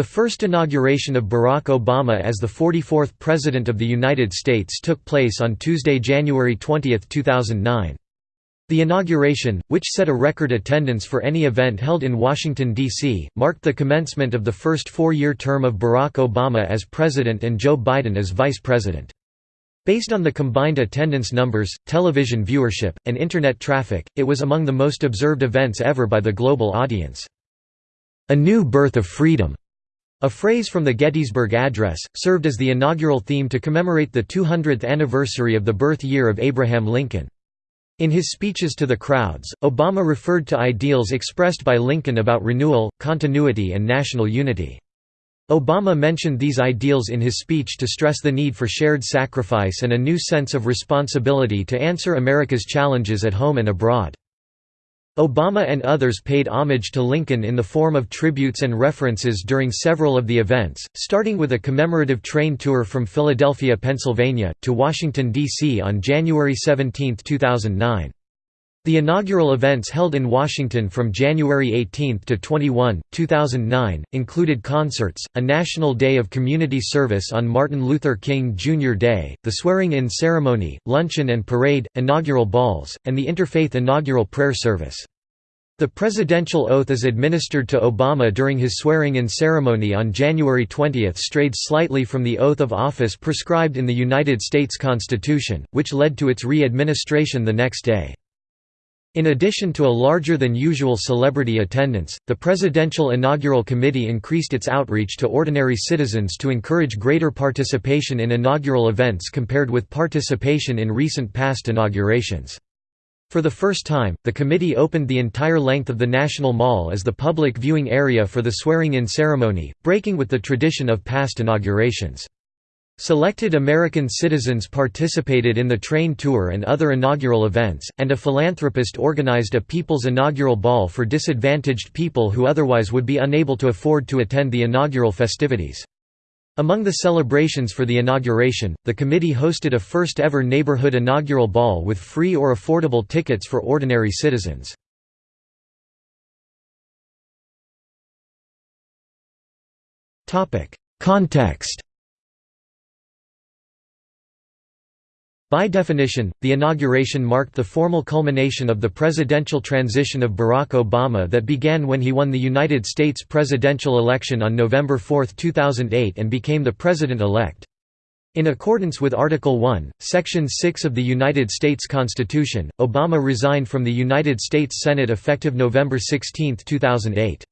The first inauguration of Barack Obama as the 44th President of the United States took place on Tuesday, January 20, 2009. The inauguration, which set a record attendance for any event held in Washington, D.C., marked the commencement of the first four-year term of Barack Obama as president and Joe Biden as vice president. Based on the combined attendance numbers, television viewership, and Internet traffic, it was among the most observed events ever by the global audience. A new birth of freedom a phrase from the Gettysburg Address, served as the inaugural theme to commemorate the 200th anniversary of the birth year of Abraham Lincoln. In his speeches to the crowds, Obama referred to ideals expressed by Lincoln about renewal, continuity and national unity. Obama mentioned these ideals in his speech to stress the need for shared sacrifice and a new sense of responsibility to answer America's challenges at home and abroad. Obama and others paid homage to Lincoln in the form of tributes and references during several of the events, starting with a commemorative train tour from Philadelphia, Pennsylvania, to Washington, D.C. on January 17, 2009. The inaugural events held in Washington from January 18 to 21, 2009, included concerts, a National Day of Community Service on Martin Luther King Jr. Day, the swearing-in ceremony, luncheon and parade, inaugural balls, and the interfaith inaugural prayer service. The presidential oath is administered to Obama during his swearing-in ceremony on January 20 strayed slightly from the oath of office prescribed in the United States Constitution, which led to its re-administration the next day. In addition to a larger than usual celebrity attendance, the Presidential Inaugural Committee increased its outreach to ordinary citizens to encourage greater participation in inaugural events compared with participation in recent past inaugurations. For the first time, the committee opened the entire length of the National Mall as the public viewing area for the swearing-in ceremony, breaking with the tradition of past inaugurations. Selected American citizens participated in the train tour and other inaugural events, and a philanthropist organized a People's Inaugural Ball for disadvantaged people who otherwise would be unable to afford to attend the inaugural festivities. Among the celebrations for the inauguration, the committee hosted a first-ever neighborhood inaugural ball with free or affordable tickets for ordinary citizens. Context By definition, the inauguration marked the formal culmination of the presidential transition of Barack Obama that began when he won the United States presidential election on November 4, 2008 and became the president-elect. In accordance with Article 1, Section 6 of the United States Constitution, Obama resigned from the United States Senate effective November 16, 2008.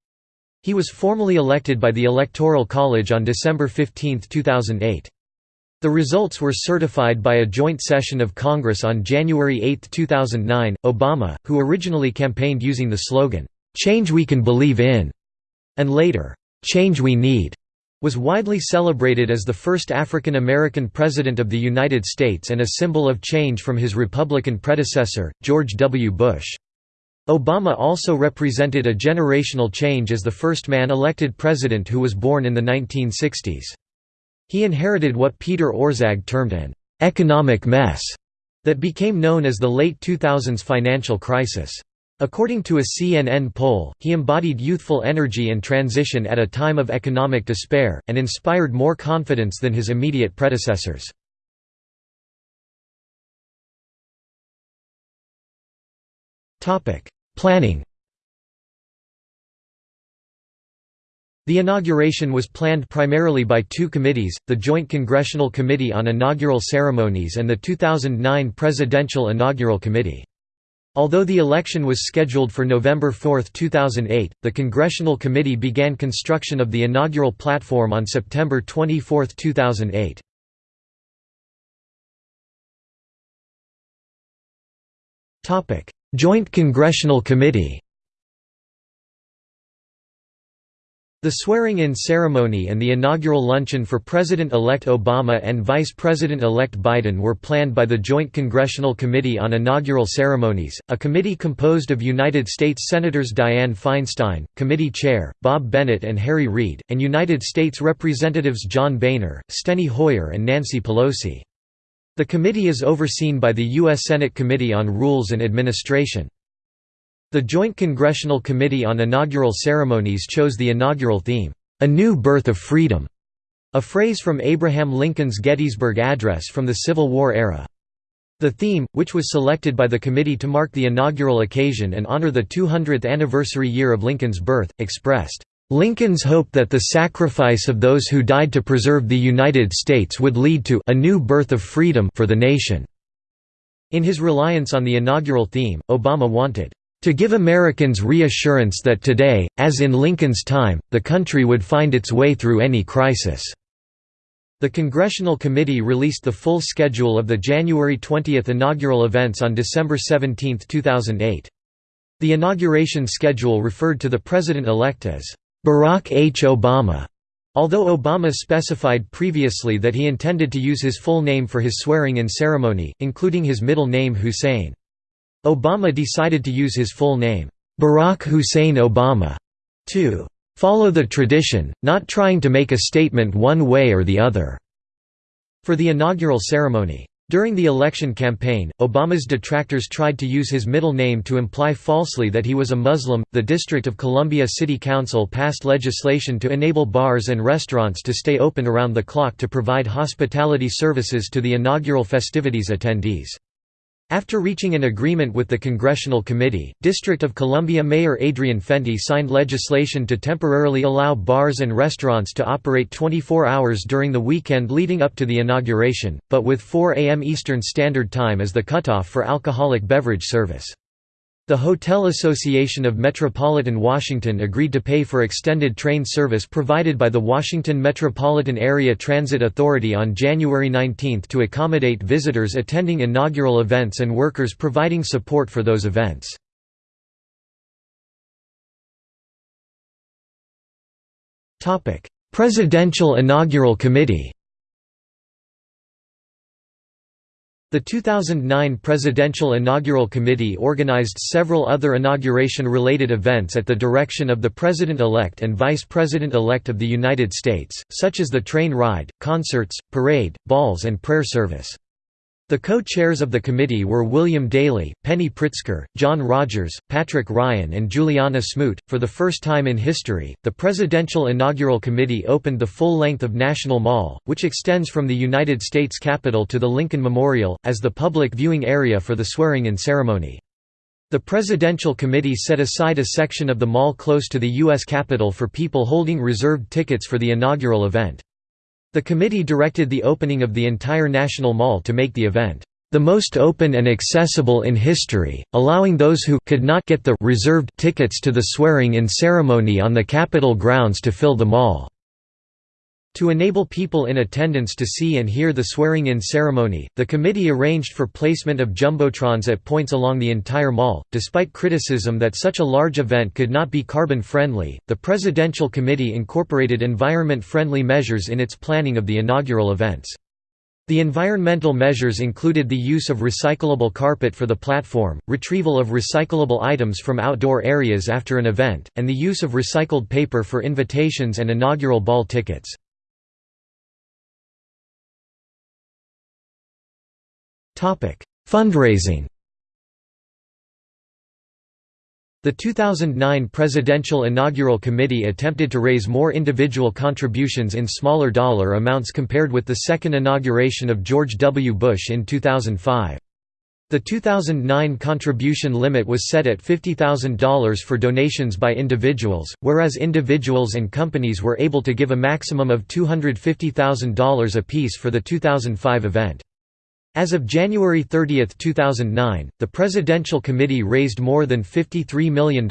He was formally elected by the Electoral College on December 15, 2008. The results were certified by a joint session of Congress on January 8, 2009. Obama, who originally campaigned using the slogan, Change We Can Believe In, and later, Change We Need, was widely celebrated as the first African American President of the United States and a symbol of change from his Republican predecessor, George W. Bush. Obama also represented a generational change as the first man elected president who was born in the 1960s. He inherited what Peter Orszag termed an «economic mess» that became known as the late 2000s financial crisis. According to a CNN poll, he embodied youthful energy and transition at a time of economic despair, and inspired more confidence than his immediate predecessors. Planning The inauguration was planned primarily by two committees, the Joint Congressional Committee on Inaugural Ceremonies and the 2009 Presidential Inaugural Committee. Although the election was scheduled for November 4, 2008, the Congressional Committee began construction of the inaugural platform on September 24, 2008. Joint Congressional Committee The swearing-in ceremony and the inaugural luncheon for President-elect Obama and Vice President-elect Biden were planned by the Joint Congressional Committee on Inaugural Ceremonies, a committee composed of United States Senators Dianne Feinstein, Committee Chair, Bob Bennett and Harry Reid, and United States Representatives John Boehner, Steny Hoyer and Nancy Pelosi. The committee is overseen by the U.S. Senate Committee on Rules and Administration. The Joint Congressional Committee on Inaugural Ceremonies chose the inaugural theme, "...a new birth of freedom", a phrase from Abraham Lincoln's Gettysburg Address from the Civil War era. The theme, which was selected by the committee to mark the inaugural occasion and honor the 200th anniversary year of Lincoln's birth, expressed, "...Lincoln's hope that the sacrifice of those who died to preserve the United States would lead to a new birth of freedom for the nation." In his reliance on the inaugural theme, Obama wanted, "...to give Americans reassurance that today, as in Lincoln's time, the country would find its way through any crisis." The Congressional Committee released the full schedule of the January 20 inaugural events on December 17, 2008. The inauguration schedule referred to the president-elect as Barack H. Obama, although Obama specified previously that he intended to use his full name for his swearing-in ceremony, including his middle name Hussein. Obama decided to use his full name, Barack Hussein Obama, to "...follow the tradition, not trying to make a statement one way or the other." for the inaugural ceremony. During the election campaign, Obama's detractors tried to use his middle name to imply falsely that he was a Muslim. The District of Columbia City Council passed legislation to enable bars and restaurants to stay open around the clock to provide hospitality services to the inaugural festivities attendees. After reaching an agreement with the Congressional Committee, District of Columbia Mayor Adrian Fenty signed legislation to temporarily allow bars and restaurants to operate 24 hours during the weekend leading up to the inauguration, but with 4 a.m. Eastern Standard Time as the cutoff for alcoholic beverage service. The Hotel Association of Metropolitan Washington agreed to pay for extended train service provided by the Washington Metropolitan Area Transit Authority on January 19 to accommodate visitors attending inaugural events and workers providing support for those events. Presidential Inaugural Committee The 2009 Presidential Inaugural Committee organized several other inauguration-related events at the direction of the President-elect and Vice President-elect of the United States, such as the train ride, concerts, parade, balls and prayer service. The co-chairs of the committee were William Daley, Penny Pritzker, John Rogers, Patrick Ryan and Julianna Smoot. For the first time in history, the Presidential Inaugural Committee opened the full length of National Mall, which extends from the United States Capitol to the Lincoln Memorial, as the public viewing area for the swearing-in ceremony. The Presidential Committee set aside a section of the mall close to the U.S. Capitol for people holding reserved tickets for the inaugural event. The committee directed the opening of the entire National Mall to make the event the most open and accessible in history, allowing those who could not get the reserved tickets to the swearing-in ceremony on the Capitol grounds to fill the mall. To enable people in attendance to see and hear the swearing-in ceremony, the committee arranged for placement of jumbotrons at points along the entire mall. Despite criticism that such a large event could not be carbon friendly, the Presidential Committee incorporated environment-friendly measures in its planning of the inaugural events. The environmental measures included the use of recyclable carpet for the platform, retrieval of recyclable items from outdoor areas after an event, and the use of recycled paper for invitations and inaugural ball tickets. Fundraising The 2009 Presidential Inaugural Committee attempted to raise more individual contributions in smaller dollar amounts compared with the second inauguration of George W. Bush in 2005. The 2009 contribution limit was set at $50,000 for donations by individuals, whereas individuals and companies were able to give a maximum of $250,000 apiece for the 2005 event. As of January 30, 2009, the Presidential Committee raised more than $53 million,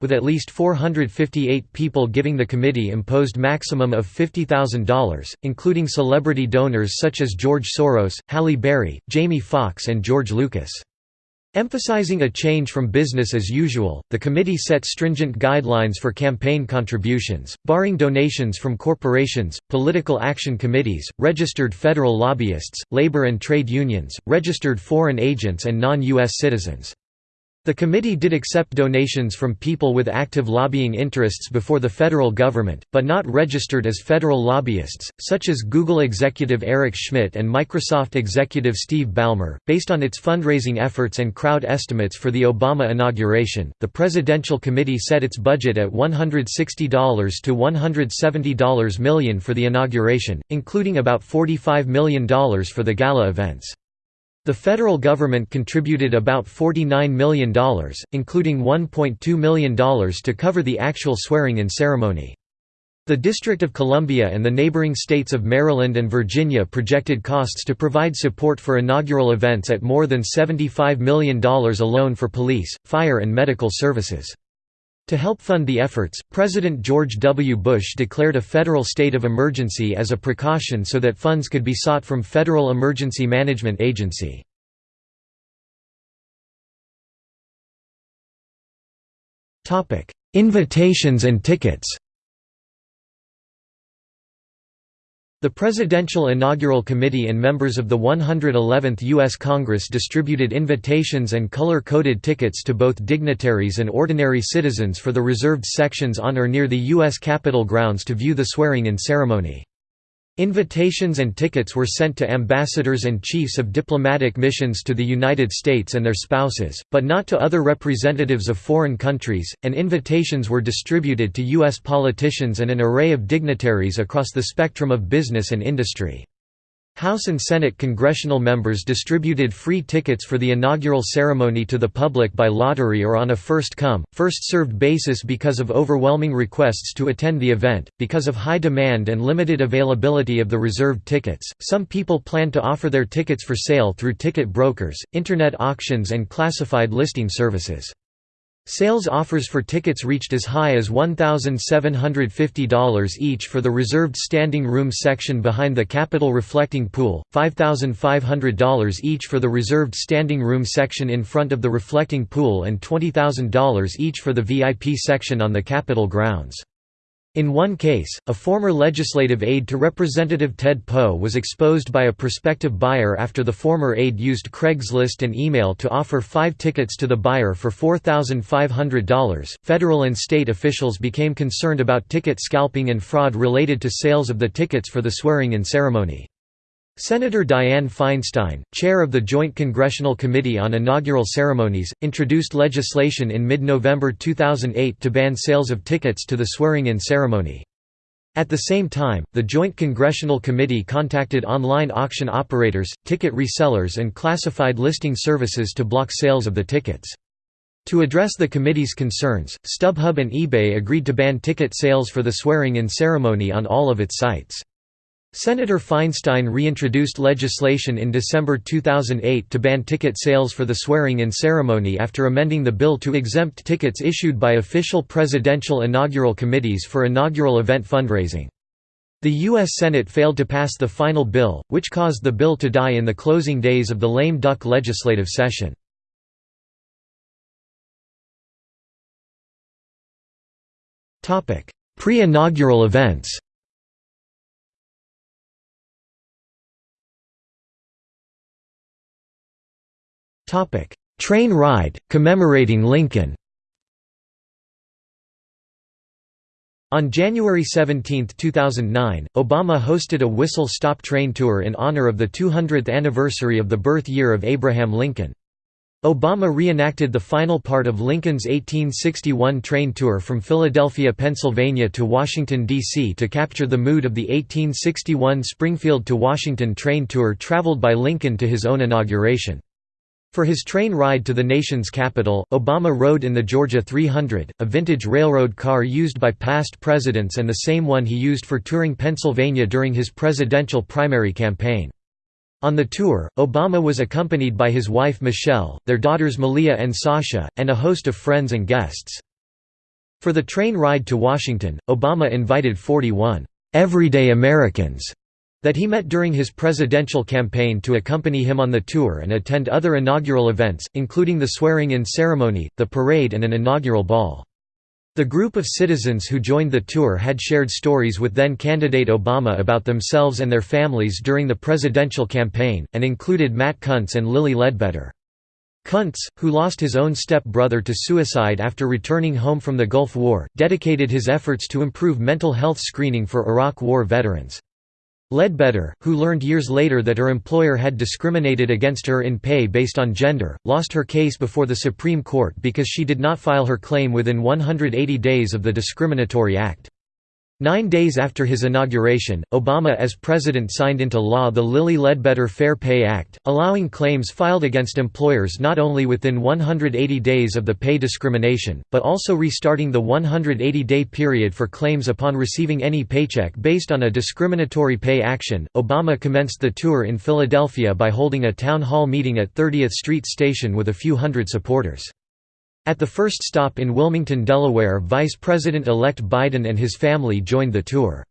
with at least 458 people giving the committee imposed maximum of $50,000, including celebrity donors such as George Soros, Halle Berry, Jamie Foxx and George Lucas. Emphasizing a change from business as usual, the committee set stringent guidelines for campaign contributions, barring donations from corporations, political action committees, registered federal lobbyists, labor and trade unions, registered foreign agents and non-U.S. citizens. The committee did accept donations from people with active lobbying interests before the federal government, but not registered as federal lobbyists, such as Google executive Eric Schmidt and Microsoft executive Steve Ballmer. Based on its fundraising efforts and crowd estimates for the Obama inauguration, the Presidential Committee set its budget at $160 to $170 million for the inauguration, including about $45 million for the gala events. The federal government contributed about $49 million, including $1.2 million to cover the actual swearing-in ceremony. The District of Columbia and the neighboring states of Maryland and Virginia projected costs to provide support for inaugural events at more than $75 million alone for police, fire and medical services. To help fund the efforts, President George W. Bush declared a federal state of emergency as a precaution so that funds could be sought from Federal Emergency Management Agency. Invitations and tickets The Presidential Inaugural Committee and members of the 111th U.S. Congress distributed invitations and color-coded tickets to both dignitaries and ordinary citizens for the reserved sections on or near the U.S. Capitol grounds to view the swearing-in ceremony. Invitations and tickets were sent to ambassadors and chiefs of diplomatic missions to the United States and their spouses, but not to other representatives of foreign countries, and invitations were distributed to U.S. politicians and an array of dignitaries across the spectrum of business and industry. House and Senate congressional members distributed free tickets for the inaugural ceremony to the public by lottery or on a first-come, first-served basis because of overwhelming requests to attend the event. Because of high demand and limited availability of the reserved tickets, some people planned to offer their tickets for sale through ticket brokers, internet auctions and classified listing services. Sales offers for tickets reached as high as $1,750 each for the reserved standing room section behind the Capitol reflecting pool, $5,500 each for the reserved standing room section in front of the reflecting pool and $20,000 each for the VIP section on the Capitol grounds. In one case, a former legislative aide to Representative Ted Poe was exposed by a prospective buyer after the former aide used Craigslist and email to offer five tickets to the buyer for $4,500. Federal and state officials became concerned about ticket scalping and fraud related to sales of the tickets for the swearing in ceremony. Senator Dianne Feinstein, chair of the Joint Congressional Committee on Inaugural Ceremonies, introduced legislation in mid-November 2008 to ban sales of tickets to the swearing-in ceremony. At the same time, the Joint Congressional Committee contacted online auction operators, ticket resellers and classified listing services to block sales of the tickets. To address the committee's concerns, StubHub and eBay agreed to ban ticket sales for the swearing-in ceremony on all of its sites. Senator Feinstein reintroduced legislation in December 2008 to ban ticket sales for the swearing-in ceremony after amending the bill to exempt tickets issued by official presidential inaugural committees for inaugural event fundraising. The U.S. Senate failed to pass the final bill, which caused the bill to die in the closing days of the lame duck legislative session. Pre-inaugural events Train ride, commemorating Lincoln On January 17, 2009, Obama hosted a whistle-stop train tour in honor of the 200th anniversary of the birth year of Abraham Lincoln. Obama reenacted the final part of Lincoln's 1861 train tour from Philadelphia, Pennsylvania to Washington, D.C. to capture the mood of the 1861 Springfield to Washington train tour traveled by Lincoln to his own inauguration. For his train ride to the nation's capital, Obama rode in the Georgia 300, a vintage railroad car used by past presidents and the same one he used for touring Pennsylvania during his presidential primary campaign. On the tour, Obama was accompanied by his wife Michelle, their daughters Malia and Sasha, and a host of friends and guests. For the train ride to Washington, Obama invited 41 everyday Americans that he met during his presidential campaign to accompany him on the tour and attend other inaugural events, including the swearing-in ceremony, the parade and an inaugural ball. The group of citizens who joined the tour had shared stories with then-candidate Obama about themselves and their families during the presidential campaign, and included Matt Kuntz and Lilly Ledbetter. Kuntz, who lost his own step-brother to suicide after returning home from the Gulf War, dedicated his efforts to improve mental health screening for Iraq War veterans. Ledbetter, who learned years later that her employer had discriminated against her in pay based on gender, lost her case before the Supreme Court because she did not file her claim within 180 days of the discriminatory act. Nine days after his inauguration, Obama as president signed into law the Lilly Ledbetter Fair Pay Act, allowing claims filed against employers not only within 180 days of the pay discrimination, but also restarting the 180-day period for claims upon receiving any paycheck based on a discriminatory pay action. Obama commenced the tour in Philadelphia by holding a town hall meeting at 30th Street Station with a few hundred supporters. At the first stop in Wilmington, Delaware Vice President-elect Biden and his family joined the tour.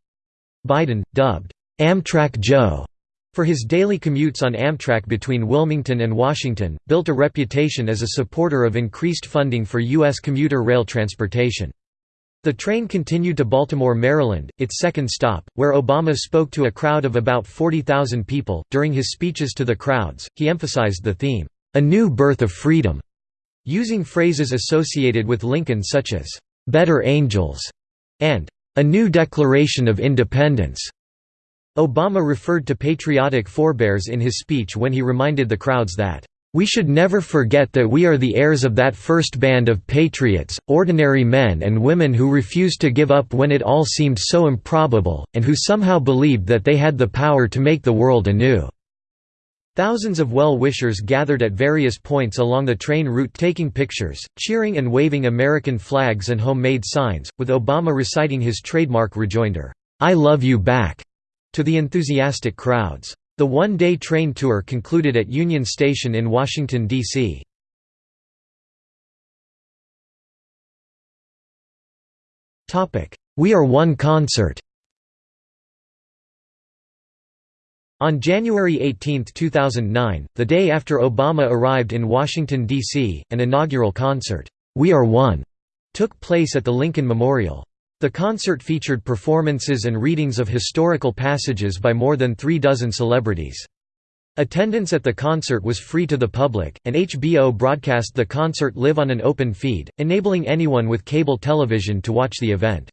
Biden, dubbed, "'Amtrak Joe' for his daily commutes on Amtrak between Wilmington and Washington, built a reputation as a supporter of increased funding for U.S. commuter rail transportation. The train continued to Baltimore, Maryland, its second stop, where Obama spoke to a crowd of about 40,000 people. During his speeches to the crowds, he emphasized the theme, A New Birth of Freedom, Using phrases associated with Lincoln such as, "'Better Angels' and "'A New Declaration of Independence' Obama referred to patriotic forebears in his speech when he reminded the crowds that, "'We should never forget that we are the heirs of that first band of patriots, ordinary men and women who refused to give up when it all seemed so improbable, and who somehow believed that they had the power to make the world anew.' Thousands of well-wishers gathered at various points along the train route taking pictures, cheering and waving American flags and homemade signs, with Obama reciting his trademark rejoinder, "'I love you back' to the enthusiastic crowds. The one-day train tour concluded at Union Station in Washington, D.C. We Are One concert On January 18, 2009, the day after Obama arrived in Washington, D.C., an inaugural concert, We Are One, took place at the Lincoln Memorial. The concert featured performances and readings of historical passages by more than three dozen celebrities. Attendance at the concert was free to the public, and HBO broadcast the concert live on an open feed, enabling anyone with cable television to watch the event.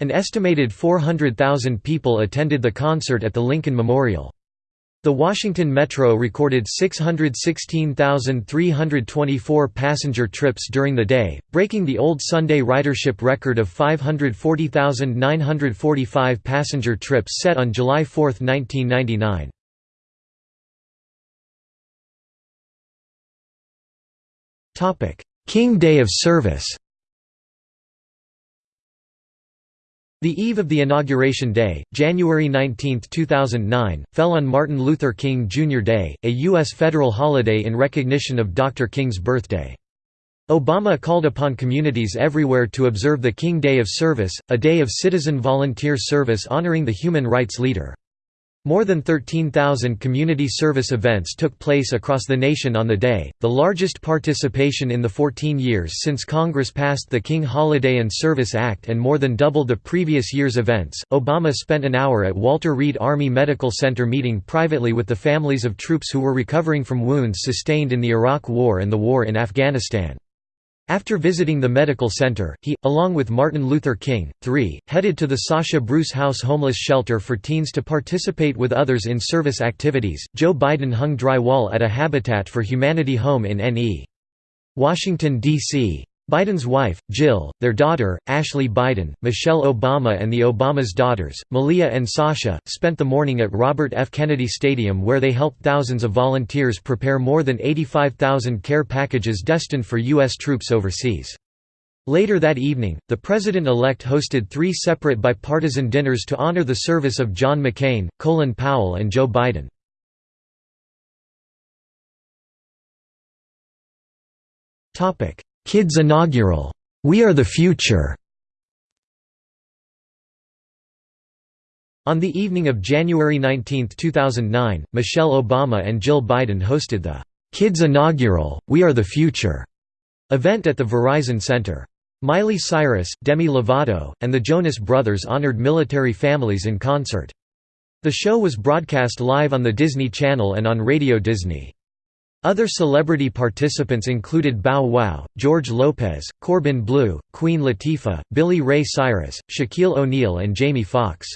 An estimated 400,000 people attended the concert at the Lincoln Memorial. The Washington Metro recorded 616,324 passenger trips during the day, breaking the old Sunday ridership record of 540,945 passenger trips set on July 4, 1999. King Day of Service The eve of the inauguration day, January 19, 2009, fell on Martin Luther King Jr. Day, a U.S. federal holiday in recognition of Dr. King's birthday. Obama called upon communities everywhere to observe the King Day of Service, a day of citizen volunteer service honoring the human rights leader. More than 13,000 community service events took place across the nation on the day, the largest participation in the 14 years since Congress passed the King Holiday and Service Act and more than double the previous year's events. Obama spent an hour at Walter Reed Army Medical Center meeting privately with the families of troops who were recovering from wounds sustained in the Iraq War and the war in Afghanistan. After visiting the medical center, he, along with Martin Luther King, III, headed to the Sasha Bruce House homeless shelter for teens to participate with others in service activities. Joe Biden hung drywall at a Habitat for Humanity home in N.E. Washington, D.C. Biden's wife, Jill, their daughter, Ashley Biden, Michelle Obama and the Obama's daughters, Malia and Sasha, spent the morning at Robert F. Kennedy Stadium where they helped thousands of volunteers prepare more than 85,000 care packages destined for U.S. troops overseas. Later that evening, the president-elect hosted three separate bipartisan dinners to honor the service of John McCain, Colin Powell and Joe Biden. Topic Kids Inaugural, We Are the Future. On the evening of January 19, 2009, Michelle Obama and Jill Biden hosted the Kids Inaugural, We Are the Future event at the Verizon Center. Miley Cyrus, Demi Lovato, and the Jonas Brothers honored military families in concert. The show was broadcast live on the Disney Channel and on Radio Disney. Other celebrity participants included Bow Wow, George Lopez, Corbin Bleu, Queen Latifah, Billy Ray Cyrus, Shaquille O'Neal and Jamie Foxx.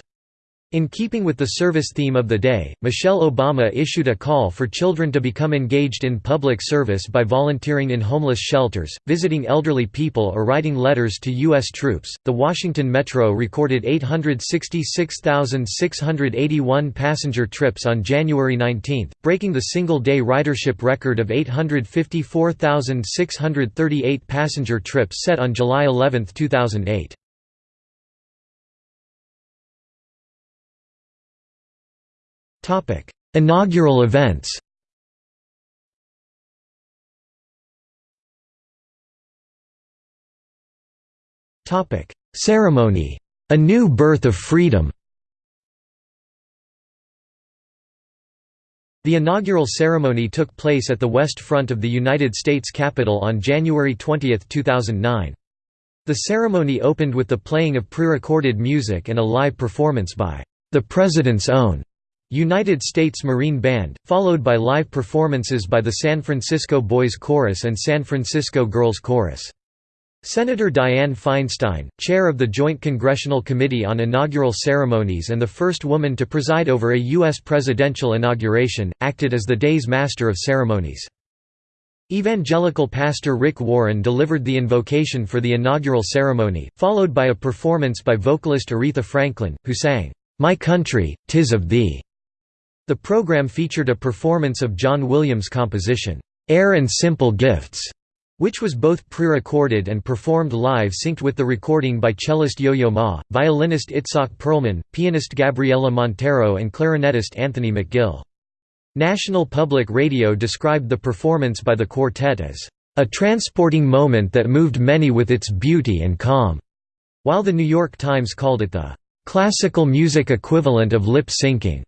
In keeping with the service theme of the day, Michelle Obama issued a call for children to become engaged in public service by volunteering in homeless shelters, visiting elderly people, or writing letters to U.S. troops. The Washington Metro recorded 866,681 passenger trips on January 19, breaking the single day ridership record of 854,638 passenger trips set on July 11, 2008. Topic: Inaugural events. Topic: Ceremony. A new birth of freedom. The inaugural ceremony took place at the west front of the United States Capitol on January 20, 2009. The ceremony opened with the playing of pre-recorded music and a live performance by the President's Own United States Marine Band, followed by live performances by the San Francisco Boys Chorus and San Francisco Girls Chorus. Senator Dianne Feinstein, chair of the Joint Congressional Committee on Inaugural Ceremonies and the first woman to preside over a U.S. presidential inauguration, acted as the day's master of ceremonies. Evangelical pastor Rick Warren delivered the invocation for the inaugural ceremony, followed by a performance by vocalist Aretha Franklin, who sang, "'My Country, Tis of Thee' The program featured a performance of John Williams' composition, "'Air and Simple Gifts' which was both pre-recorded and performed live synced with the recording by cellist Yo-Yo Ma, violinist Itzhak Perlman, pianist Gabriela Montero and clarinetist Anthony McGill. National Public Radio described the performance by the quartet as, "...a transporting moment that moved many with its beauty and calm", while The New York Times called it the "...classical music equivalent of lip-syncing."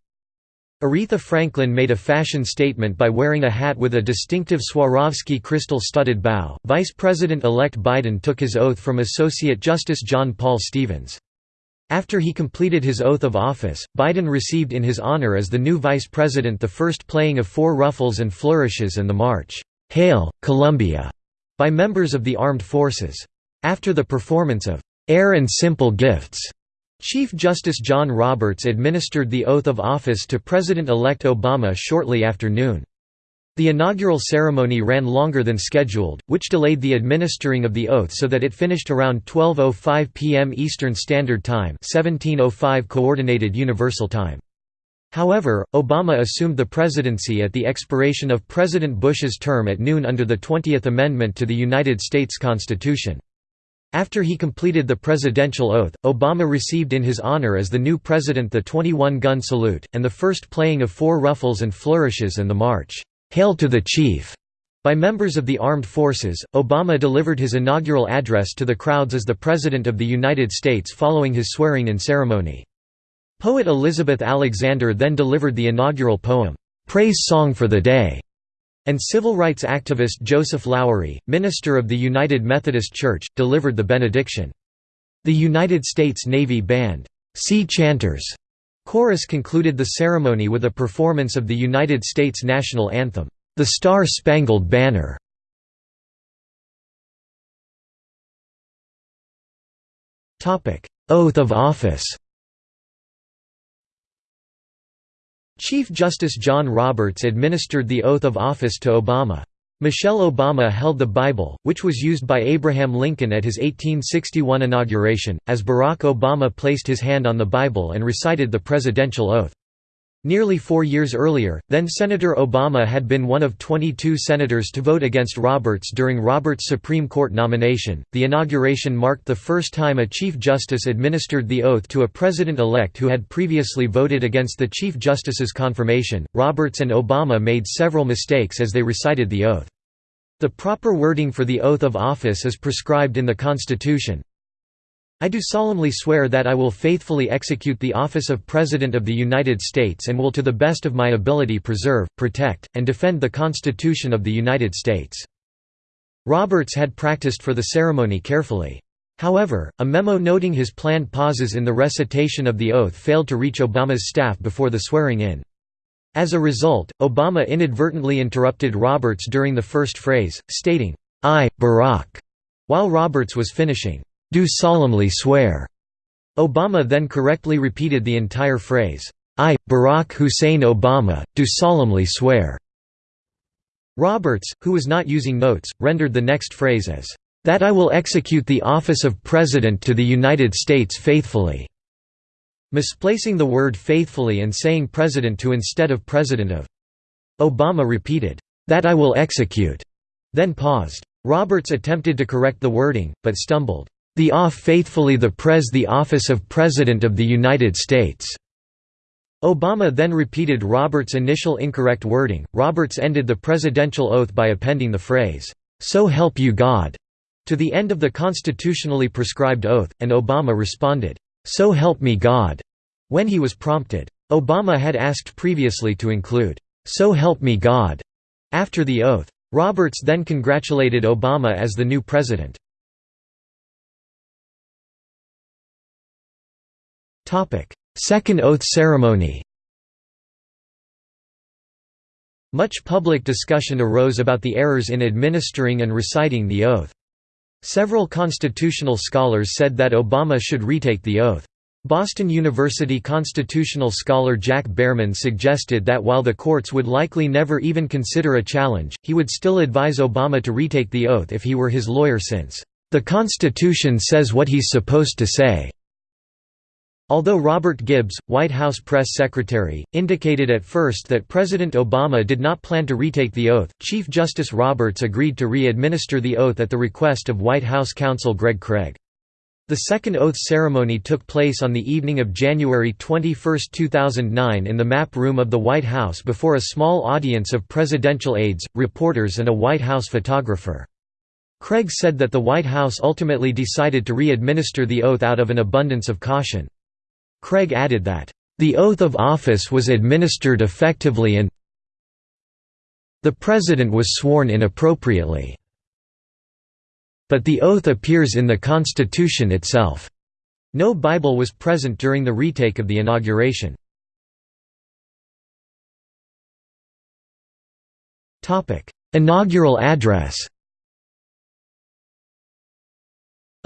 Aretha Franklin made a fashion statement by wearing a hat with a distinctive Swarovski crystal-studded bow. Vice President-elect Biden took his oath from Associate Justice John Paul Stevens. After he completed his oath of office, Biden received in his honor as the new vice president the first playing of four ruffles and flourishes and the march, "'Hail, Columbia' by members of the armed forces. After the performance of "'Air and Simple Gifts' Chief Justice John Roberts administered the oath of office to President-elect Obama shortly after noon. The inaugural ceremony ran longer than scheduled, which delayed the administering of the oath so that it finished around 12.05 p.m. Eastern Standard Time 1705 Coordinated Universal Time. However, Obama assumed the presidency at the expiration of President Bush's term at noon under the 20th Amendment to the United States Constitution. After he completed the presidential oath, Obama received in his honor as the new president the 21-gun salute, and the first playing of four ruffles and flourishes and the march, "'Hail to the Chief' by members of the armed forces. Obama delivered his inaugural address to the crowds as the President of the United States following his swearing-in ceremony. Poet Elizabeth Alexander then delivered the inaugural poem, "'Praise Song for the Day' and civil rights activist Joseph Lowery, minister of the United Methodist Church, delivered the benediction. The United States Navy Band, Sea Chanters chorus concluded the ceremony with a performance of the United States national anthem, The Star-Spangled Banner. Oath of office Chief Justice John Roberts administered the oath of office to Obama. Michelle Obama held the Bible, which was used by Abraham Lincoln at his 1861 inauguration, as Barack Obama placed his hand on the Bible and recited the presidential oath. Nearly four years earlier, then-Senator Obama had been one of 22 senators to vote against Roberts during Roberts' Supreme Court nomination. The inauguration marked the first time a Chief Justice administered the oath to a president-elect who had previously voted against the Chief Justice's confirmation. Roberts and Obama made several mistakes as they recited the oath. The proper wording for the oath of office is prescribed in the Constitution, I do solemnly swear that I will faithfully execute the office of President of the United States and will to the best of my ability preserve, protect, and defend the Constitution of the United States." Roberts had practiced for the ceremony carefully. However, a memo noting his planned pauses in the recitation of the oath failed to reach Obama's staff before the swearing-in. As a result, Obama inadvertently interrupted Roberts during the first phrase, stating, I, Barack, while Roberts was finishing, do solemnly swear. Obama then correctly repeated the entire phrase, I, Barack Hussein Obama, do solemnly swear. Roberts, who was not using notes, rendered the next phrase as, that I will execute the office of President to the United States faithfully misplacing the word faithfully and saying President to instead of President of. Obama repeated, "'That I will execute'", then paused. Roberts attempted to correct the wording, but stumbled, "'The off faithfully the Pres the office of President of the United States'". Obama then repeated Roberts' initial incorrect wording. Roberts ended the presidential oath by appending the phrase, "'So help you God' to the end of the constitutionally prescribed oath, and Obama responded, "'So help me God' when he was prompted. Obama had asked previously to include, "'So help me God' after the oath. Roberts then congratulated Obama as the new president. Second oath ceremony Much public discussion arose about the errors in administering and reciting the oath. Several constitutional scholars said that Obama should retake the oath. Boston University constitutional scholar Jack Beermann suggested that while the courts would likely never even consider a challenge, he would still advise Obama to retake the oath if he were his lawyer since, "...the Constitution says what he's supposed to say." Although Robert Gibbs, White House press secretary, indicated at first that President Obama did not plan to retake the oath, Chief Justice Roberts agreed to re-administer the oath at the request of White House counsel Greg Craig. The second oath ceremony took place on the evening of January 21, 2009 in the map room of the White House before a small audience of presidential aides, reporters and a White House photographer. Craig said that the White House ultimately decided to re-administer the oath out of an abundance of caution. Craig added that, "...the oath of office was administered effectively and the President was sworn inappropriately. But the oath appears in the Constitution itself." No Bible was present during the retake of the inauguration. Inaugural address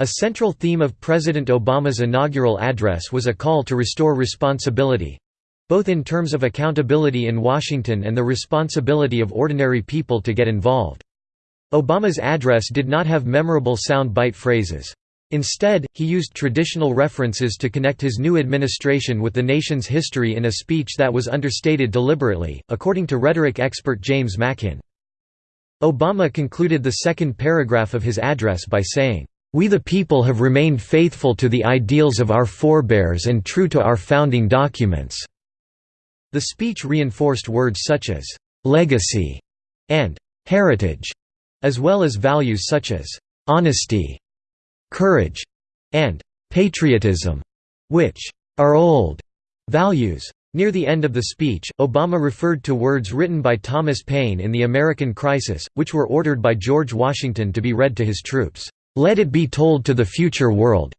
A central theme of President Obama's inaugural address was a call to restore responsibility—both in terms of accountability in Washington and the responsibility of ordinary people to get involved. Obama's address did not have memorable sound bite phrases. Instead, he used traditional references to connect his new administration with the nation's history in a speech that was understated deliberately, according to rhetoric expert James Mackin. Obama concluded the second paragraph of his address by saying, we the people have remained faithful to the ideals of our forebears and true to our founding documents." The speech reinforced words such as, "'legacy' and "'heritage' as well as values such as, "'honesty' courage' and "'patriotism' which are old values. Near the end of the speech, Obama referred to words written by Thomas Paine in The American Crisis, which were ordered by George Washington to be read to his troops. Let it be told to the future world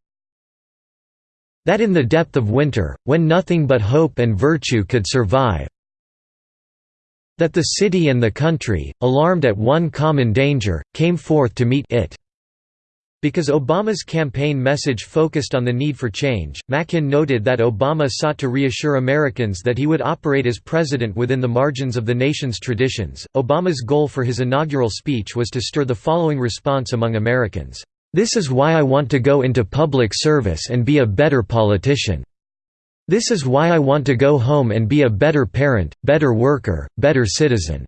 that in the depth of winter, when nothing but hope and virtue could survive, that the city and the country, alarmed at one common danger, came forth to meet it. Because Obama's campaign message focused on the need for change, Mackin noted that Obama sought to reassure Americans that he would operate as president within the margins of the nation's traditions. Obama's goal for his inaugural speech was to stir the following response among Americans This is why I want to go into public service and be a better politician. This is why I want to go home and be a better parent, better worker, better citizen.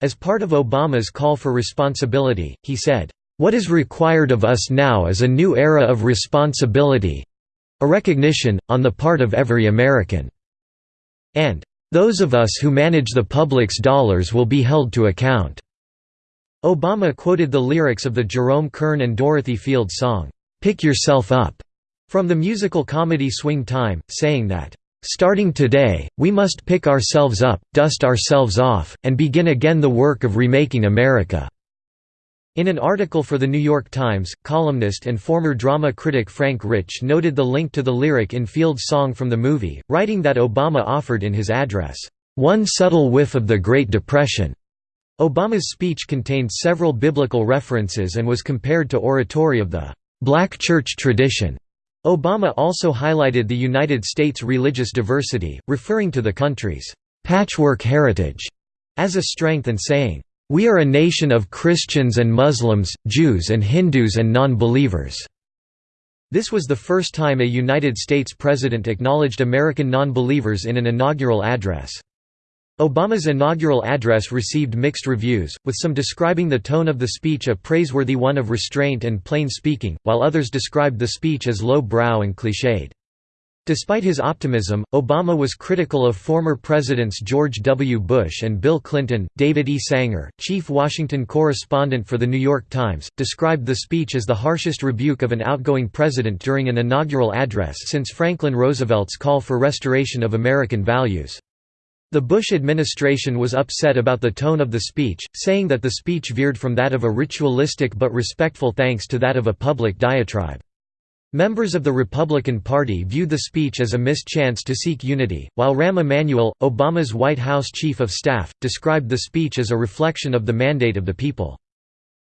As part of Obama's call for responsibility, he said, what is required of us now is a new era of responsibility—a recognition, on the part of every American. And, "...those of us who manage the public's dollars will be held to account." Obama quoted the lyrics of the Jerome Kern and Dorothy Field song, "'Pick Yourself Up' from the musical comedy Swing Time, saying that, "'Starting today, we must pick ourselves up, dust ourselves off, and begin again the work of remaking America." In an article for The New York Times, columnist and former drama critic Frank Rich noted the link to the lyric in Field's song from the movie, writing that Obama offered in his address, one subtle whiff of the Great Depression. Obama's speech contained several biblical references and was compared to oratory of the black church tradition. Obama also highlighted the United States' religious diversity, referring to the country's patchwork heritage as a strength and saying, "We are a nation of Christians and Muslims, Jews and Hindus and non-believers." This was the first time a United States president acknowledged American non-believers in an inaugural address. Obama's inaugural address received mixed reviews, with some describing the tone of the speech a praiseworthy one of restraint and plain speaking, while others described the speech as low-brow and cliched. Despite his optimism, Obama was critical of former presidents George W. Bush and Bill Clinton. David E. Sanger, chief Washington correspondent for The New York Times, described the speech as the harshest rebuke of an outgoing president during an inaugural address since Franklin Roosevelt's call for restoration of American values. The Bush administration was upset about the tone of the speech, saying that the speech veered from that of a ritualistic but respectful thanks to that of a public diatribe. Members of the Republican Party viewed the speech as a missed chance to seek unity, while Rahm Emanuel, Obama's White House chief of staff, described the speech as a reflection of the mandate of the people.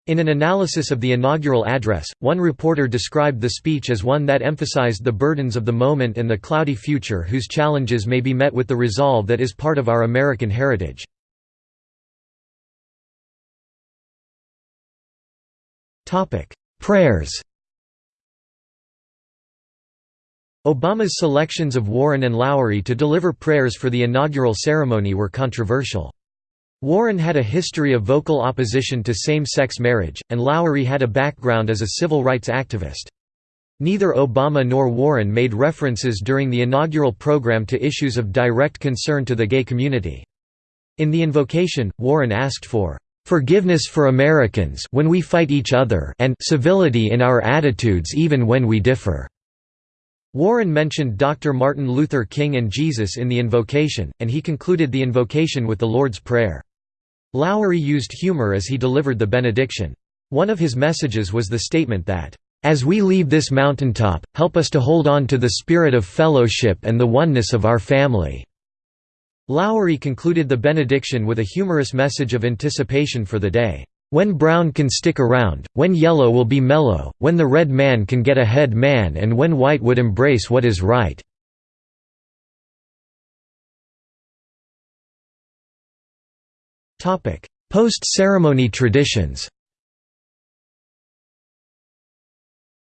In an analysis of the inaugural address, one reporter described the speech as one that emphasized the burdens of the moment and the cloudy future whose challenges may be met with the resolve that is part of our American heritage. Prayers Obama's selections of Warren and Lowery to deliver prayers for the inaugural ceremony were controversial. Warren had a history of vocal opposition to same-sex marriage, and Lowery had a background as a civil rights activist. Neither Obama nor Warren made references during the inaugural program to issues of direct concern to the gay community. In the invocation, Warren asked for "...forgiveness for Americans when we fight each other and civility in our attitudes even when we differ." Warren mentioned Dr. Martin Luther King and Jesus in the invocation, and he concluded the invocation with the Lord's Prayer. Lowery used humor as he delivered the benediction. One of his messages was the statement that, "...as we leave this mountaintop, help us to hold on to the spirit of fellowship and the oneness of our family." Lowery concluded the benediction with a humorous message of anticipation for the day. When brown can stick around, when yellow will be mellow, when the red man can get ahead man and when white would embrace what is right. Post-ceremony traditions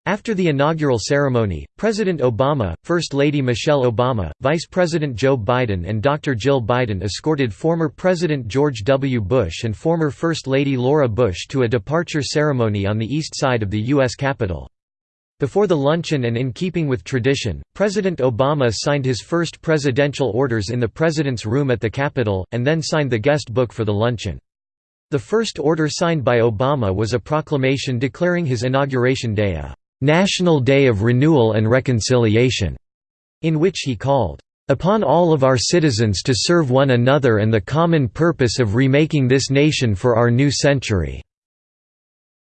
After the inaugural ceremony, President Obama, First Lady Michelle Obama, Vice President Joe Biden and Dr. Jill Biden escorted former President George W. Bush and former First Lady Laura Bush to a departure ceremony on the east side of the U.S. Capitol. Before the luncheon and in keeping with tradition, President Obama signed his first presidential orders in the President's room at the Capitol, and then signed the guest book for the luncheon. The first order signed by Obama was a proclamation declaring his inauguration day a National Day of Renewal and Reconciliation, in which he called, upon all of our citizens to serve one another and the common purpose of remaking this nation for our new century."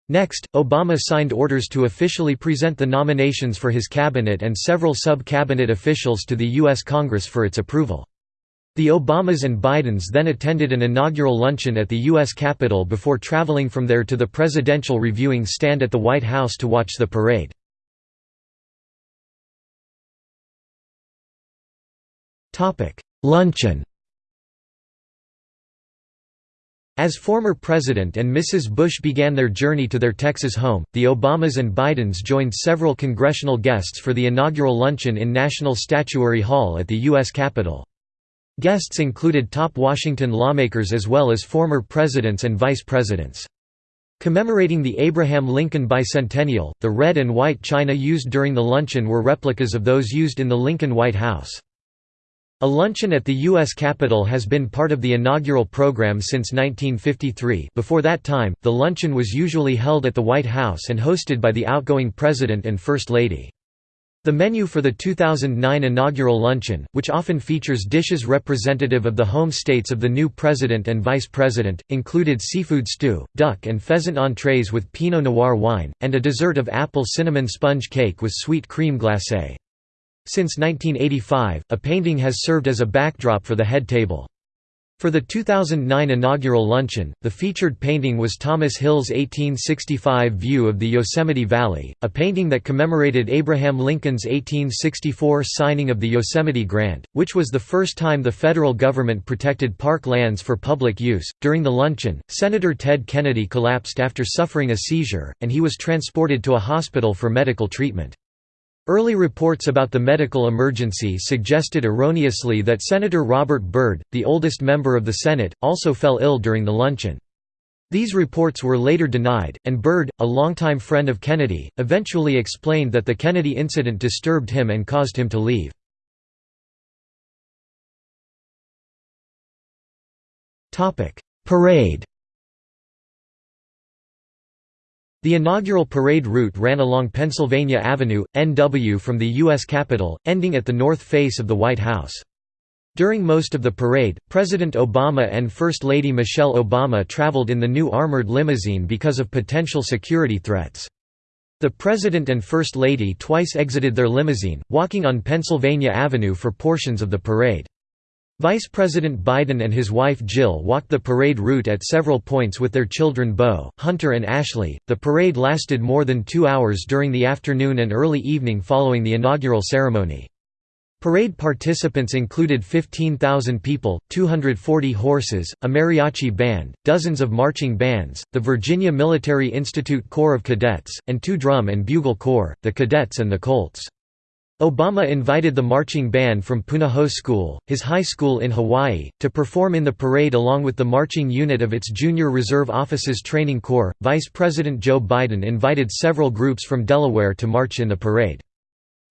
Next, Obama signed orders to officially present the nominations for his cabinet and several sub-cabinet officials to the U.S. Congress for its approval. The Obamas and Bidens then attended an inaugural luncheon at the U.S. Capitol before traveling from there to the presidential reviewing stand at the White House to watch the parade. Luncheon As former President and Mrs. Bush began their journey to their Texas home, the Obamas and Bidens joined several congressional guests for the inaugural luncheon in National Statuary Hall at the U.S. Capitol. Guests included top Washington lawmakers as well as former presidents and vice presidents. Commemorating the Abraham Lincoln Bicentennial, the red and white china used during the luncheon were replicas of those used in the Lincoln White House. A luncheon at the U.S. Capitol has been part of the inaugural program since 1953 before that time, the luncheon was usually held at the White House and hosted by the outgoing President and First Lady. The menu for the 2009 inaugural luncheon, which often features dishes representative of the home states of the new president and vice president, included seafood stew, duck and pheasant entrees with Pinot Noir wine, and a dessert of apple cinnamon sponge cake with sweet cream glacé. Since 1985, a painting has served as a backdrop for the head table. For the 2009 inaugural luncheon, the featured painting was Thomas Hill's 1865 view of the Yosemite Valley, a painting that commemorated Abraham Lincoln's 1864 signing of the Yosemite Grant, which was the first time the federal government protected park lands for public use. During the luncheon, Senator Ted Kennedy collapsed after suffering a seizure, and he was transported to a hospital for medical treatment. Early reports about the medical emergency suggested erroneously that Senator Robert Byrd, the oldest member of the Senate, also fell ill during the luncheon. These reports were later denied, and Byrd, a longtime friend of Kennedy, eventually explained that the Kennedy incident disturbed him and caused him to leave. Parade The inaugural parade route ran along Pennsylvania Avenue, NW from the U.S. Capitol, ending at the north face of the White House. During most of the parade, President Obama and First Lady Michelle Obama traveled in the new armored limousine because of potential security threats. The President and First Lady twice exited their limousine, walking on Pennsylvania Avenue for portions of the parade. Vice President Biden and his wife Jill walked the parade route at several points with their children Beau, Hunter, and Ashley. The parade lasted more than two hours during the afternoon and early evening following the inaugural ceremony. Parade participants included 15,000 people, 240 horses, a mariachi band, dozens of marching bands, the Virginia Military Institute Corps of Cadets, and two drum and bugle corps, the Cadets and the Colts. Obama invited the marching band from Punahou School, his high school in Hawaii, to perform in the parade along with the marching unit of its Junior Reserve Officers Training Corps. Vice President Joe Biden invited several groups from Delaware to march in the parade.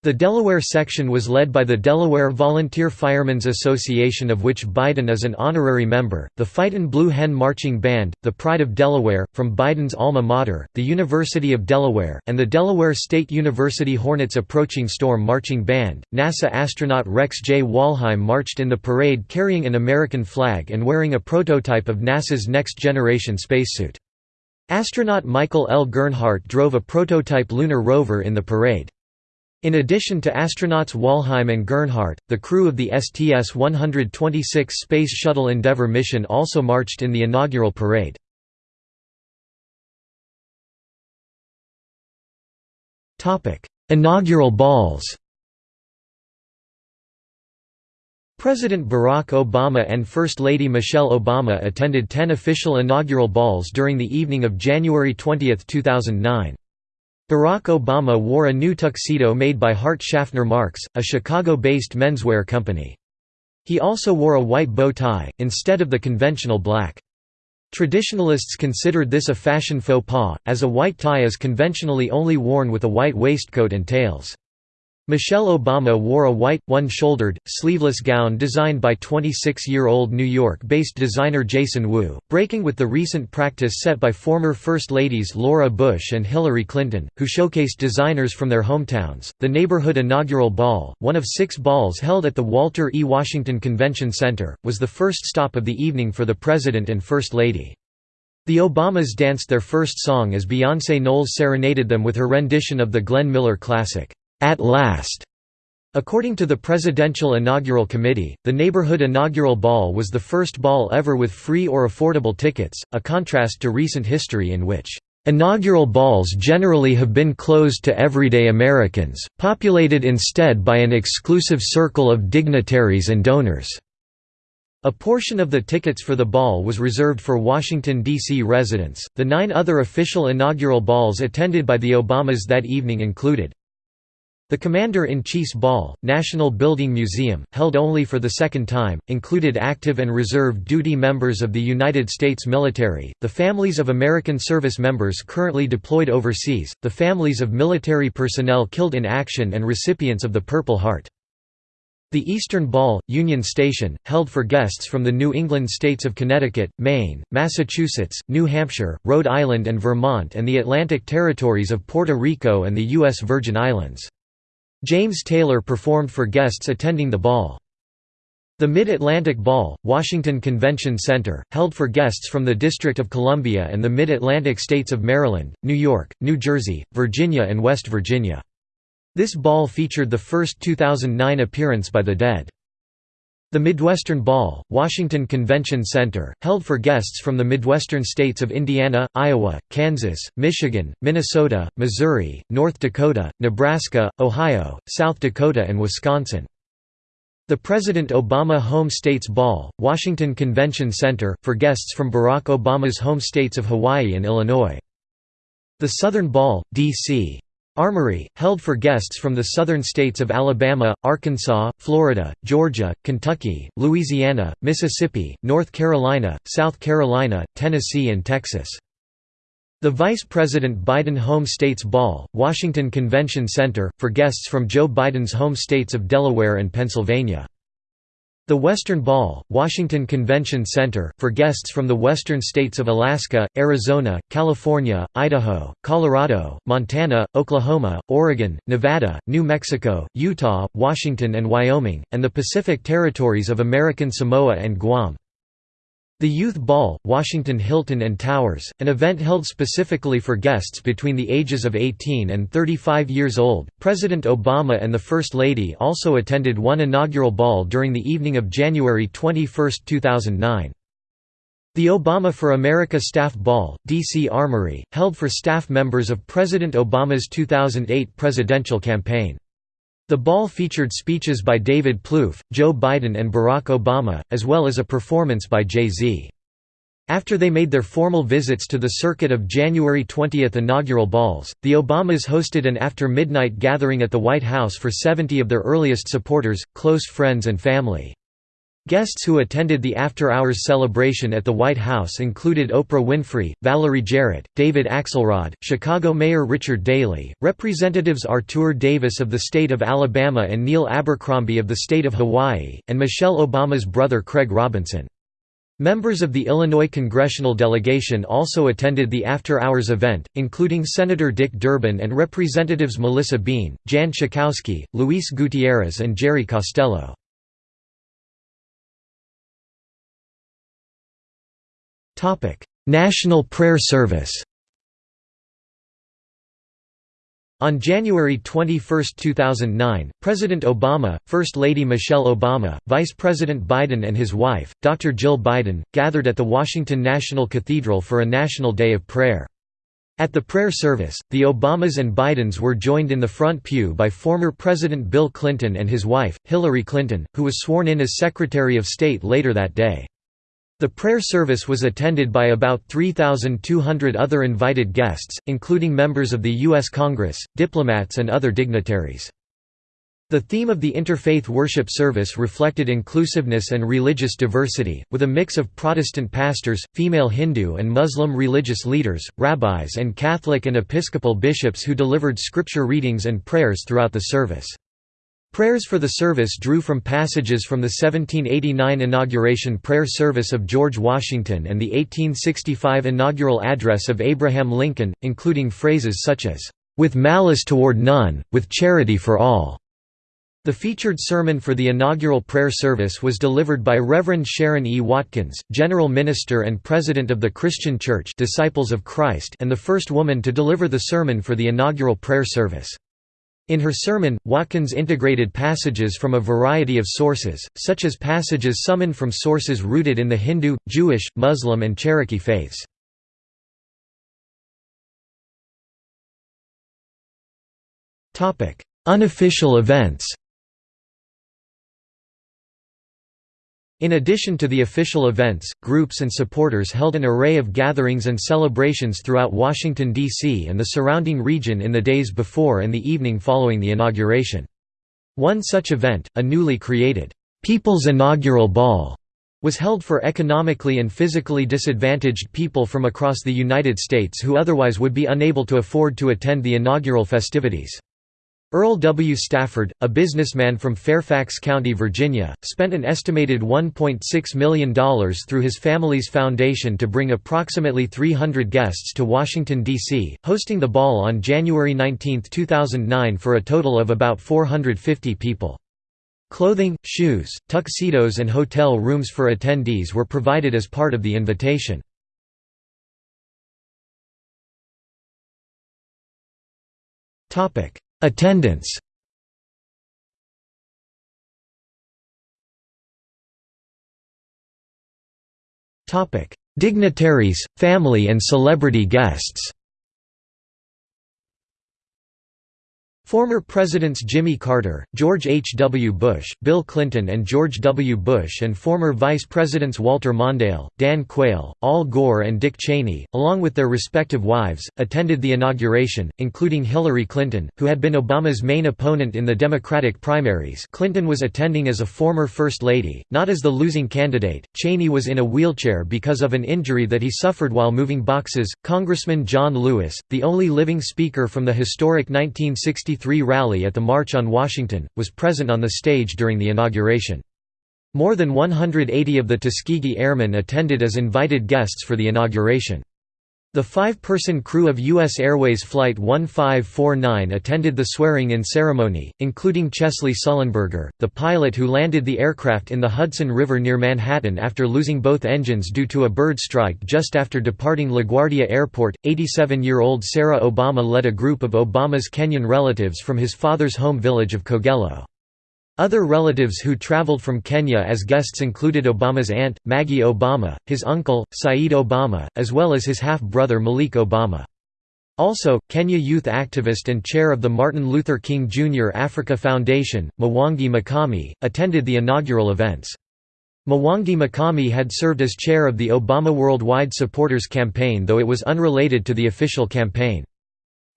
The Delaware section was led by the Delaware Volunteer Firemen's Association of which Biden is an honorary member, the Fightin' Blue Hen Marching Band, the Pride of Delaware, from Biden's alma mater, the University of Delaware, and the Delaware State University Hornets Approaching Storm Marching Band. NASA astronaut Rex J. Walheim marched in the parade carrying an American flag and wearing a prototype of NASA's Next Generation spacesuit. Astronaut Michael L. Gernhardt drove a prototype lunar rover in the parade. In addition to astronauts Walheim and Gernhardt, the crew of the STS-126 Space Shuttle Endeavour mission also marched in the inaugural parade. Inaugural balls President Barack Obama and First Lady Michelle Obama attended 10 official inaugural balls during the evening of January 20, 2009. Barack Obama wore a new tuxedo made by Hart Schaffner Marx, a Chicago-based menswear company. He also wore a white bow tie, instead of the conventional black. Traditionalists considered this a fashion faux pas, as a white tie is conventionally only worn with a white waistcoat and tails. Michelle Obama wore a white, one-shouldered, sleeveless gown designed by 26-year-old New York-based designer Jason Wu, breaking with the recent practice set by former First Ladies Laura Bush and Hillary Clinton, who showcased designers from their hometowns. The neighborhood inaugural ball, one of six balls held at the Walter E. Washington Convention Center, was the first stop of the evening for the President and First Lady. The Obamas danced their first song as Beyoncé Knowles serenaded them with her rendition of the Glenn Miller classic. At last. According to the Presidential Inaugural Committee, the neighborhood inaugural ball was the first ball ever with free or affordable tickets, a contrast to recent history in which Inaugural balls generally have been closed to everyday Americans, populated instead by an exclusive circle of dignitaries and donors. A portion of the tickets for the ball was reserved for Washington, D.C. residents. The nine other official inaugural balls attended by the Obamas that evening included the Commander-in-Chief's Ball, National Building Museum, held only for the second time, included active and reserve duty members of the United States military, the families of American service members currently deployed overseas, the families of military personnel killed in action and recipients of the Purple Heart. The Eastern Ball, Union Station, held for guests from the New England states of Connecticut, Maine, Massachusetts, New Hampshire, Rhode Island and Vermont and the Atlantic territories of Puerto Rico and the U.S. Virgin Islands. James Taylor performed for guests attending the ball. The Mid-Atlantic Ball, Washington Convention Center, held for guests from the District of Columbia and the Mid-Atlantic states of Maryland, New York, New Jersey, Virginia and West Virginia. This ball featured the first 2009 appearance by the Dead. The Midwestern Ball, Washington Convention Center, held for guests from the Midwestern states of Indiana, Iowa, Kansas, Michigan, Minnesota, Missouri, North Dakota, Nebraska, Ohio, South Dakota and Wisconsin. The President Obama Home States Ball, Washington Convention Center, for guests from Barack Obama's home states of Hawaii and Illinois. The Southern Ball, D.C. Armory, held for guests from the southern states of Alabama, Arkansas, Florida, Georgia, Kentucky, Louisiana, Mississippi, North Carolina, South Carolina, Tennessee and Texas. The Vice President Biden Home States Ball, Washington Convention Center, for guests from Joe Biden's home states of Delaware and Pennsylvania. The Western Ball, Washington Convention Center, for guests from the western states of Alaska, Arizona, California, Idaho, Colorado, Montana, Oklahoma, Oregon, Nevada, New Mexico, Utah, Washington and Wyoming, and the Pacific Territories of American Samoa and Guam. The Youth Ball, Washington Hilton and Towers, an event held specifically for guests between the ages of 18 and 35 years old. President Obama and the First Lady also attended one inaugural ball during the evening of January 21, 2009. The Obama for America Staff Ball, D.C. Armory, held for staff members of President Obama's 2008 presidential campaign. The ball featured speeches by David Plouffe, Joe Biden and Barack Obama, as well as a performance by Jay-Z. After they made their formal visits to the circuit of January 20 inaugural balls, the Obamas hosted an after-midnight gathering at the White House for 70 of their earliest supporters, close friends and family. Guests who attended the after-hours celebration at the White House included Oprah Winfrey, Valerie Jarrett, David Axelrod, Chicago Mayor Richard Daley, Representatives Artur Davis of the state of Alabama and Neil Abercrombie of the state of Hawaii, and Michelle Obama's brother Craig Robinson. Members of the Illinois congressional delegation also attended the after-hours event, including Senator Dick Durbin and Representatives Melissa Bean, Jan Schakowsky, Luis Gutierrez and Jerry Costello. National Prayer Service On January 21, 2009, President Obama, First Lady Michelle Obama, Vice President Biden and his wife, Dr. Jill Biden, gathered at the Washington National Cathedral for a National Day of Prayer. At the prayer service, the Obamas and Bidens were joined in the front pew by former President Bill Clinton and his wife, Hillary Clinton, who was sworn in as Secretary of State later that day. The prayer service was attended by about 3,200 other invited guests, including members of the U.S. Congress, diplomats and other dignitaries. The theme of the interfaith worship service reflected inclusiveness and religious diversity, with a mix of Protestant pastors, female Hindu and Muslim religious leaders, rabbis and Catholic and Episcopal bishops who delivered scripture readings and prayers throughout the service. Prayers for the service drew from passages from the 1789 inauguration prayer service of George Washington and the 1865 inaugural address of Abraham Lincoln, including phrases such as, "...with malice toward none, with charity for all." The featured sermon for the inaugural prayer service was delivered by Reverend Sharon E. Watkins, General Minister and President of the Christian Church Disciples of Christ and the first woman to deliver the sermon for the inaugural prayer service. In her sermon, Watkins integrated passages from a variety of sources, such as passages summoned from sources rooted in the Hindu, Jewish, Muslim and Cherokee faiths. Unofficial events In addition to the official events, groups and supporters held an array of gatherings and celebrations throughout Washington, D.C. and the surrounding region in the days before and the evening following the inauguration. One such event, a newly created, "'People's Inaugural Ball' was held for economically and physically disadvantaged people from across the United States who otherwise would be unable to afford to attend the inaugural festivities. Earl W. Stafford, a businessman from Fairfax County, Virginia, spent an estimated $1.6 million through his family's foundation to bring approximately 300 guests to Washington, D.C., hosting the ball on January 19, 2009 for a total of about 450 people. Clothing, shoes, tuxedos and hotel rooms for attendees were provided as part of the invitation. Topic: Attendance. Dignitaries, family and celebrity guests. Former Presidents Jimmy Carter, George H. W. Bush, Bill Clinton and George W. Bush and former Vice Presidents Walter Mondale, Dan Quayle, Al Gore and Dick Cheney, along with their respective wives, attended the inauguration, including Hillary Clinton, who had been Obama's main opponent in the Democratic primaries Clinton was attending as a former First Lady, not as the losing candidate. Cheney was in a wheelchair because of an injury that he suffered while moving boxes. Congressman John Lewis, the only living speaker from the historic 1963 rally at the March on Washington, was present on the stage during the inauguration. More than 180 of the Tuskegee Airmen attended as invited guests for the inauguration. The five-person crew of U.S. Airways Flight 1549 attended the swearing-in ceremony, including Chesley Sullenberger, the pilot who landed the aircraft in the Hudson River near Manhattan after losing both engines due to a bird strike just after departing LaGuardia Airport. 87-year-old Sarah Obama led a group of Obama's Kenyan relatives from his father's home village of Kogelo. Other relatives who traveled from Kenya as guests included Obama's aunt, Maggie Obama, his uncle, Saeed Obama, as well as his half-brother Malik Obama. Also, Kenya youth activist and chair of the Martin Luther King Jr. Africa Foundation, Mwangi Makami, attended the inaugural events. Mwangi Makami had served as chair of the Obama Worldwide Supporters Campaign though it was unrelated to the official campaign.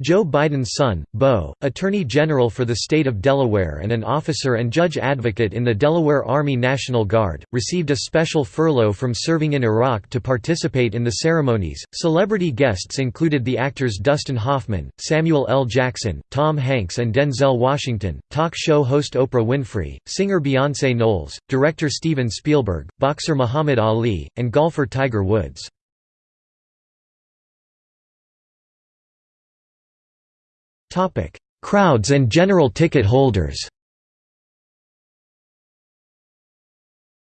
Joe Biden's son, Beau, Attorney General for the state of Delaware and an officer and judge advocate in the Delaware Army National Guard, received a special furlough from serving in Iraq to participate in the ceremonies. Celebrity guests included the actors Dustin Hoffman, Samuel L. Jackson, Tom Hanks, and Denzel Washington, talk show host Oprah Winfrey, singer Beyonce Knowles, director Steven Spielberg, boxer Muhammad Ali, and golfer Tiger Woods. Crowds and general ticket holders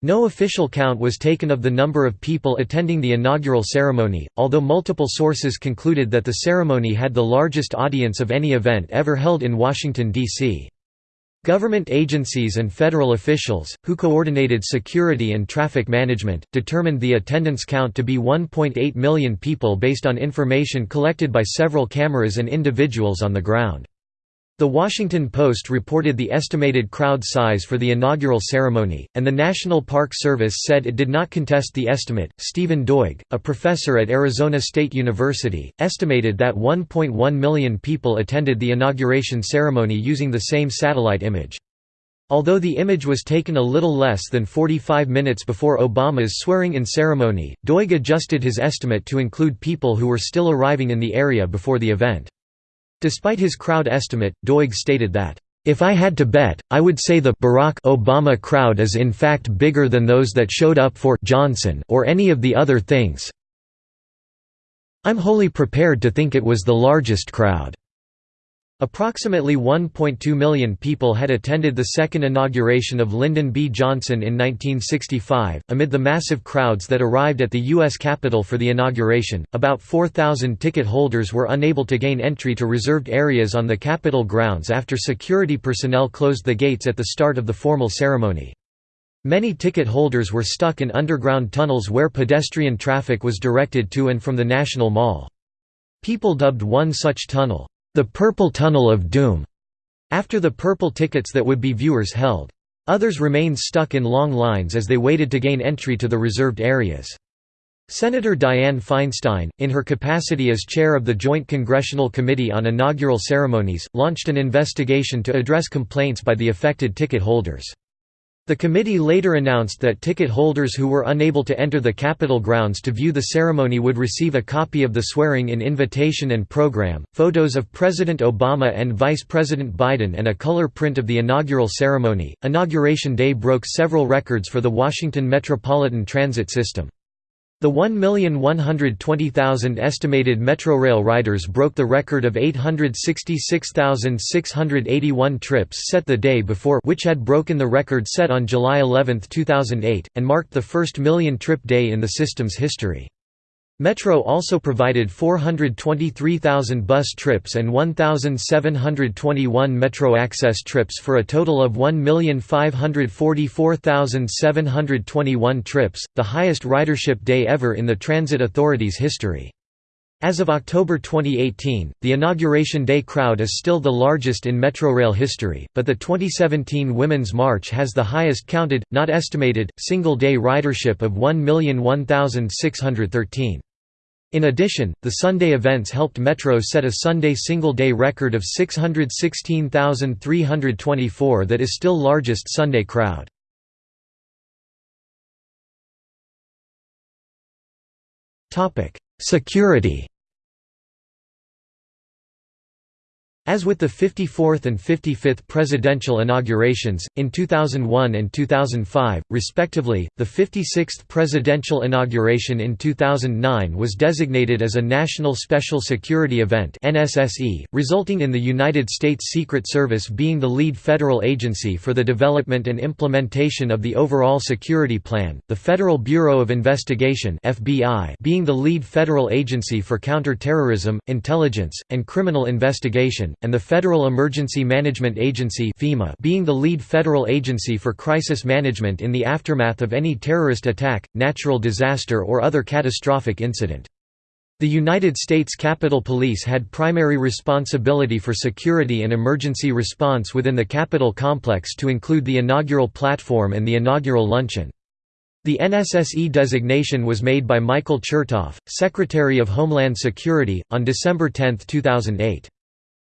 No official count was taken of the number of people attending the inaugural ceremony, although multiple sources concluded that the ceremony had the largest audience of any event ever held in Washington, D.C. Government agencies and federal officials, who coordinated security and traffic management, determined the attendance count to be 1.8 million people based on information collected by several cameras and individuals on the ground. The Washington Post reported the estimated crowd size for the inaugural ceremony, and the National Park Service said it did not contest the estimate. Stephen Doig, a professor at Arizona State University, estimated that 1.1 million people attended the inauguration ceremony using the same satellite image. Although the image was taken a little less than 45 minutes before Obama's swearing-in ceremony, Doig adjusted his estimate to include people who were still arriving in the area before the event. Despite his crowd estimate, Doig stated that, "...if I had to bet, I would say the Barack Obama crowd is in fact bigger than those that showed up for Johnson or any of the other things. I'm wholly prepared to think it was the largest crowd." Approximately 1.2 million people had attended the second inauguration of Lyndon B. Johnson in 1965. Amid the massive crowds that arrived at the U.S. Capitol for the inauguration, about 4,000 ticket holders were unable to gain entry to reserved areas on the Capitol grounds after security personnel closed the gates at the start of the formal ceremony. Many ticket holders were stuck in underground tunnels where pedestrian traffic was directed to and from the National Mall. People dubbed one such tunnel, the Purple Tunnel of Doom, after the purple tickets that would be viewers held. Others remained stuck in long lines as they waited to gain entry to the reserved areas. Senator Dianne Feinstein, in her capacity as chair of the Joint Congressional Committee on Inaugural Ceremonies, launched an investigation to address complaints by the affected ticket holders. The committee later announced that ticket holders who were unable to enter the Capitol grounds to view the ceremony would receive a copy of the swearing-in invitation and program, photos of President Obama and Vice President Biden and a color print of the inaugural ceremony. Inauguration Day broke several records for the Washington Metropolitan Transit System. The 1,120,000 estimated Metrorail riders broke the record of 866,681 trips set the day before which had broken the record set on July 11, 2008, and marked the first million-trip day in the system's history. Metro also provided 423,000 bus trips and 1,721 Metro Access trips for a total of 1,544,721 trips, the highest ridership day ever in the Transit Authority's history. As of October 2018, the Inauguration Day crowd is still the largest in Metrorail history, but the 2017 Women's March has the highest counted, not estimated, single-day ridership of 1,001,613. In addition, the Sunday events helped Metro set a Sunday single-day record of 616,324 that is still largest Sunday crowd. Security As with the 54th and 55th presidential inaugurations, in 2001 and 2005, respectively, the 56th presidential inauguration in 2009 was designated as a National Special Security Event resulting in the United States Secret Service being the lead federal agency for the development and implementation of the overall security plan, the Federal Bureau of Investigation being the lead federal agency for counterterrorism, intelligence, and criminal investigation, and the Federal Emergency Management Agency being the lead federal agency for crisis management in the aftermath of any terrorist attack, natural disaster or other catastrophic incident. The United States Capitol Police had primary responsibility for security and emergency response within the Capitol complex to include the inaugural platform and the inaugural luncheon. The NSSE designation was made by Michael Chertoff, Secretary of Homeland Security, on December 10, 2008.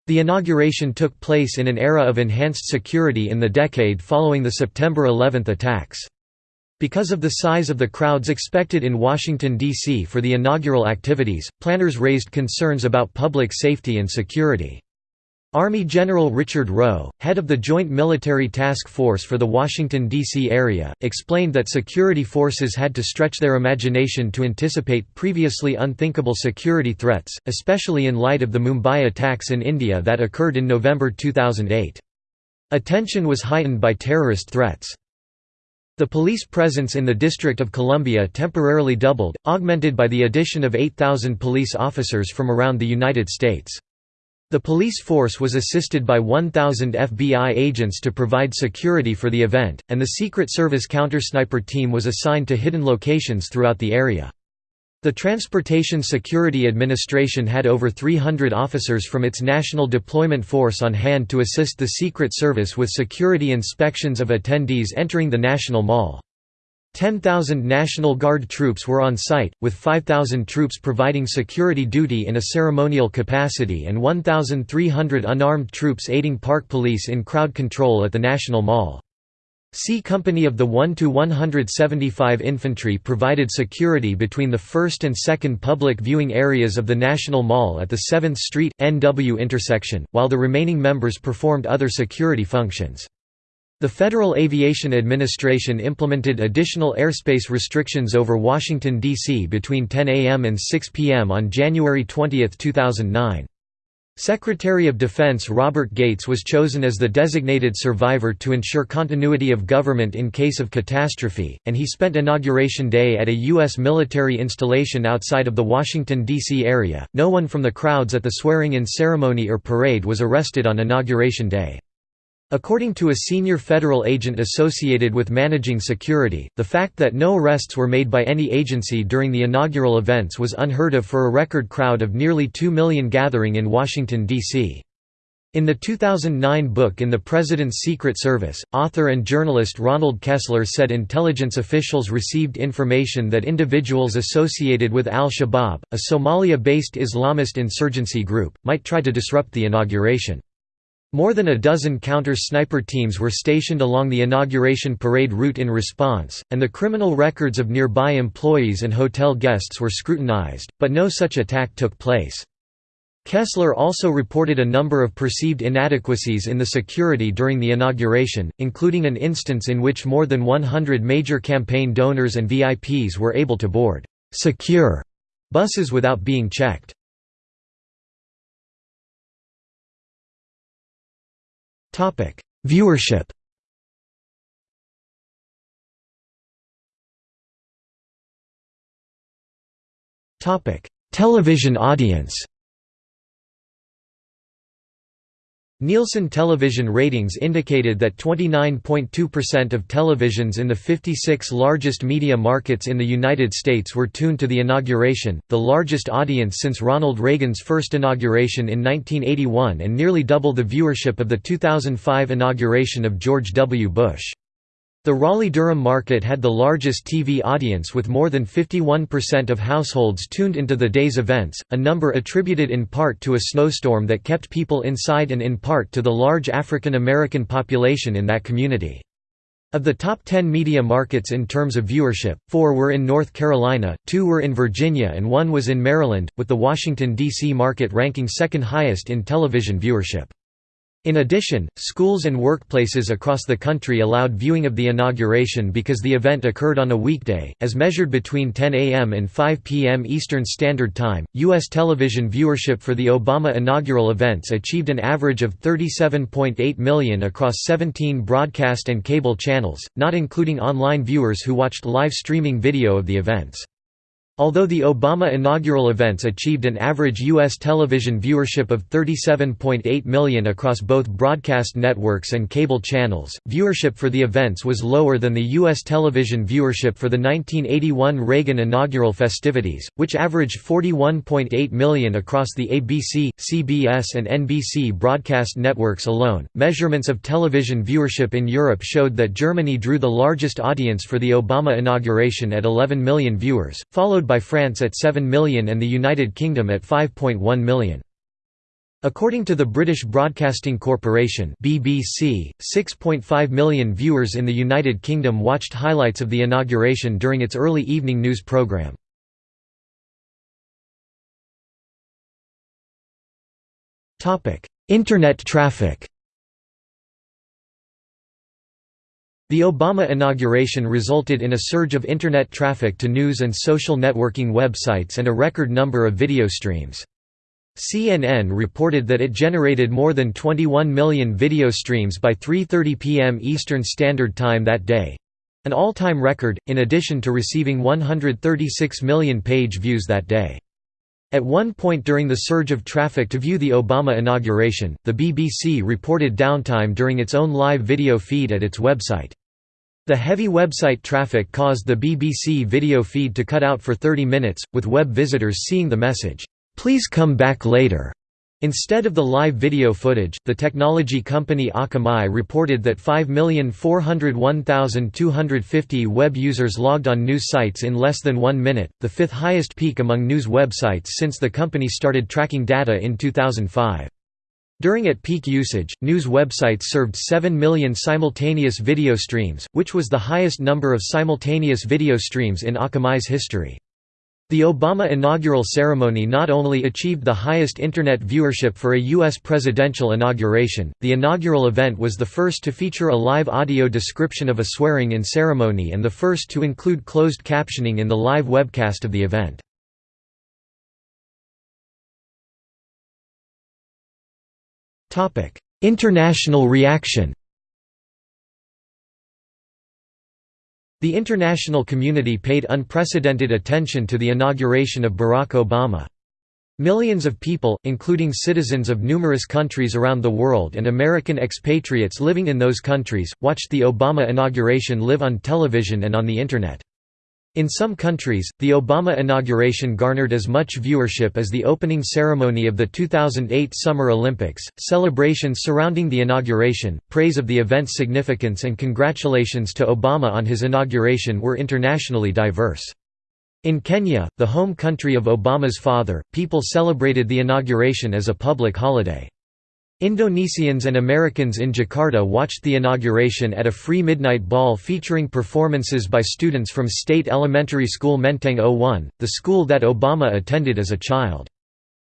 The inauguration took place in an era of enhanced security in the decade following the September 11 attacks. Because of the size of the crowds expected in Washington, D.C. for the inaugural activities, planners raised concerns about public safety and security. Army General Richard Rowe, head of the Joint Military Task Force for the Washington, D.C. area, explained that security forces had to stretch their imagination to anticipate previously unthinkable security threats, especially in light of the Mumbai attacks in India that occurred in November 2008. Attention was heightened by terrorist threats. The police presence in the District of Columbia temporarily doubled, augmented by the addition of 8,000 police officers from around the United States. The police force was assisted by 1,000 FBI agents to provide security for the event, and the Secret Service countersniper team was assigned to hidden locations throughout the area. The Transportation Security Administration had over 300 officers from its National Deployment Force on hand to assist the Secret Service with security inspections of attendees entering the National Mall. 10,000 National Guard troops were on site, with 5,000 troops providing security duty in a ceremonial capacity and 1,300 unarmed troops aiding park police in crowd control at the National Mall. C Company of the 1 to 175 Infantry provided security between the first and second public viewing areas of the National Mall at the 7th Street NW intersection, while the remaining members performed other security functions. The Federal Aviation Administration implemented additional airspace restrictions over Washington, D.C. between 10 a.m. and 6 p.m. on January 20, 2009. Secretary of Defense Robert Gates was chosen as the designated survivor to ensure continuity of government in case of catastrophe, and he spent Inauguration Day at a U.S. military installation outside of the Washington, D.C. area. No one from the crowds at the swearing in ceremony or parade was arrested on Inauguration Day. According to a senior federal agent associated with managing security, the fact that no arrests were made by any agency during the inaugural events was unheard of for a record crowd of nearly 2 million gathering in Washington, D.C. In the 2009 book In the President's Secret Service, author and journalist Ronald Kessler said intelligence officials received information that individuals associated with al-Shabaab, a Somalia-based Islamist insurgency group, might try to disrupt the inauguration. More than a dozen counter-sniper teams were stationed along the inauguration parade route in response, and the criminal records of nearby employees and hotel guests were scrutinized, but no such attack took place. Kessler also reported a number of perceived inadequacies in the security during the inauguration, including an instance in which more than 100 major campaign donors and VIPs were able to board «secure» buses without being checked. Topic: Viewership. Topic: Television audience Nielsen television ratings indicated that 29.2% of televisions in the 56 largest media markets in the United States were tuned to the inauguration, the largest audience since Ronald Reagan's first inauguration in 1981 and nearly double the viewership of the 2005 inauguration of George W. Bush. The Raleigh-Durham market had the largest TV audience with more than 51% of households tuned into the day's events, a number attributed in part to a snowstorm that kept people inside and in part to the large African American population in that community. Of the top 10 media markets in terms of viewership, four were in North Carolina, two were in Virginia and one was in Maryland, with the Washington, D.C. market ranking second highest in television viewership. In addition, schools and workplaces across the country allowed viewing of the inauguration because the event occurred on a weekday, as measured between 10 a.m. and 5 p.m. Eastern Standard Time. U.S. television viewership for the Obama inaugural events achieved an average of 37.8 million across 17 broadcast and cable channels, not including online viewers who watched live streaming video of the events. Although the Obama inaugural events achieved an average U.S. television viewership of 37.8 million across both broadcast networks and cable channels, viewership for the events was lower than the U.S. television viewership for the 1981 Reagan inaugural festivities, which averaged 41.8 million across the ABC, CBS, and NBC broadcast networks alone. Measurements of television viewership in Europe showed that Germany drew the largest audience for the Obama inauguration at 11 million viewers, followed followed by France at 7 million and the United Kingdom at 5.1 million. According to the British Broadcasting Corporation BBC, 6.5 million viewers in the United Kingdom watched highlights of the inauguration during its early evening news programme. Internet traffic The Obama inauguration resulted in a surge of Internet traffic to news and social networking websites and a record number of video streams. CNN reported that it generated more than 21 million video streams by 3.30 p.m. Eastern Standard Time that day—an all-time record, in addition to receiving 136 million page views that day. At one point during the surge of traffic to view the Obama inauguration, the BBC reported downtime during its own live video feed at its website. The heavy website traffic caused the BBC video feed to cut out for 30 minutes, with web visitors seeing the message, "'Please come back later' Instead of the live video footage, the technology company Akamai reported that 5,401,250 web users logged on news sites in less than one minute, the fifth highest peak among news websites since the company started tracking data in 2005. During at peak usage, news websites served 7 million simultaneous video streams, which was the highest number of simultaneous video streams in Akamai's history. The Obama inaugural ceremony not only achieved the highest Internet viewership for a U.S. presidential inauguration, the inaugural event was the first to feature a live audio description of a swearing-in ceremony and the first to include closed captioning in the live webcast of the event. International reaction The international community paid unprecedented attention to the inauguration of Barack Obama. Millions of people, including citizens of numerous countries around the world and American expatriates living in those countries, watched the Obama inauguration live on television and on the Internet. In some countries, the Obama inauguration garnered as much viewership as the opening ceremony of the 2008 Summer Olympics. Celebrations surrounding the inauguration, praise of the event's significance, and congratulations to Obama on his inauguration were internationally diverse. In Kenya, the home country of Obama's father, people celebrated the inauguration as a public holiday. Indonesians and Americans in Jakarta watched the inauguration at a free midnight ball featuring performances by students from State Elementary School Menteng 01, the school that Obama attended as a child.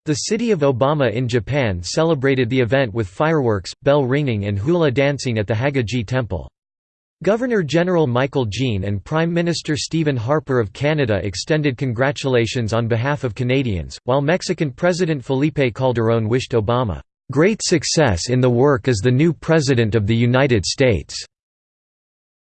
The city of Obama in Japan celebrated the event with fireworks, bell ringing and hula dancing at the Hagaji Temple. Governor-General Michaëlle Jean and Prime Minister Stephen Harper of Canada extended congratulations on behalf of Canadians, while Mexican President Felipe Calderón wished Obama Great success in the work as the new President of the United States."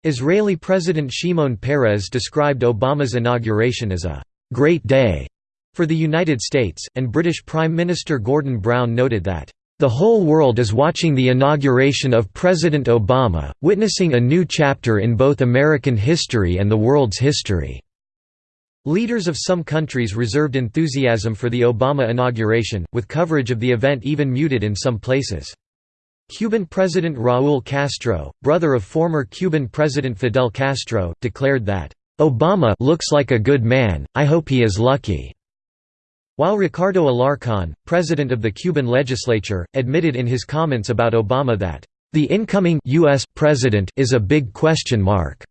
Israeli President Shimon Peres described Obama's inauguration as a «great day» For the United States, and British Prime Minister Gordon Brown noted that, "...the whole world is watching the inauguration of President Obama, witnessing a new chapter in both American history and the world's history." Leaders of some countries reserved enthusiasm for the Obama inauguration, with coverage of the event even muted in some places. Cuban President Raúl Castro, brother of former Cuban President Fidel Castro, declared that, "...Obama looks like a good man, I hope he is lucky." While Ricardo Alarcón, president of the Cuban legislature, admitted in his comments about Obama that, "...the incoming U.S. president is a big question mark."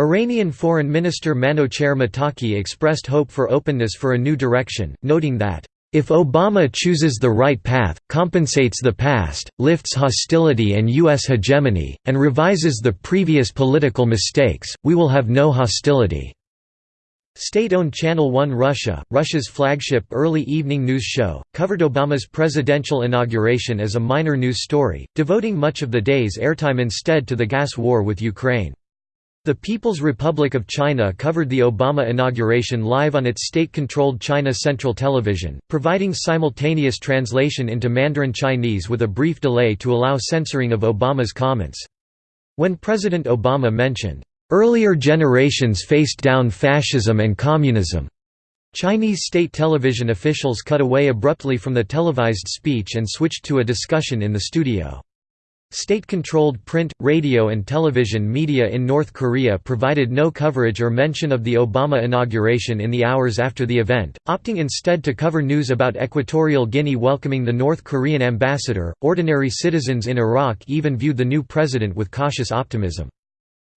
Iranian Foreign Minister Manouchehr Mottaki expressed hope for openness for a new direction, noting that, "...if Obama chooses the right path, compensates the past, lifts hostility and U.S. hegemony, and revises the previous political mistakes, we will have no hostility." State-owned Channel One Russia, Russia's flagship early evening news show, covered Obama's presidential inauguration as a minor news story, devoting much of the day's airtime instead to the gas war with Ukraine. The People's Republic of China covered the Obama inauguration live on its state-controlled China Central Television, providing simultaneous translation into Mandarin Chinese with a brief delay to allow censoring of Obama's comments. When President Obama mentioned, Earlier generations faced down fascism and communism. Chinese state television officials cut away abruptly from the televised speech and switched to a discussion in the studio. State-controlled print, radio and television media in North Korea provided no coverage or mention of the Obama inauguration in the hours after the event, opting instead to cover news about Equatorial Guinea welcoming the North Korean ambassador. Ordinary citizens in Iraq even viewed the new president with cautious optimism.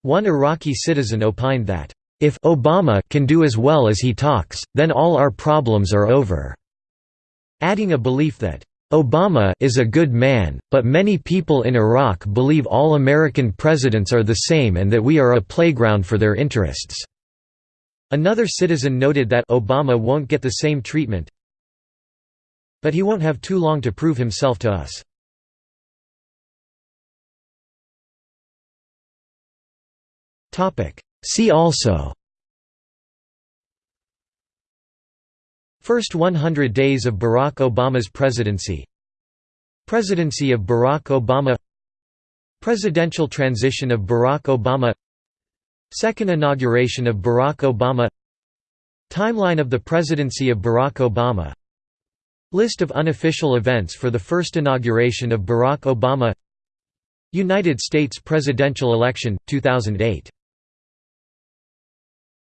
One Iraqi citizen opined that, "...if Obama can do as well as he talks, then all our problems are over," adding a belief that, "...Obama is a good man, but many people in Iraq believe all American presidents are the same and that we are a playground for their interests." Another citizen noted that Obama won't get the same treatment, but he won't have too long to prove himself to us. See also First 100 days of Barack Obama's presidency. Presidency of Barack Obama. Presidential transition of Barack Obama. Second inauguration of Barack Obama. Timeline of the presidency of Barack Obama. List of unofficial events for the first inauguration of Barack Obama. United States presidential election, 2008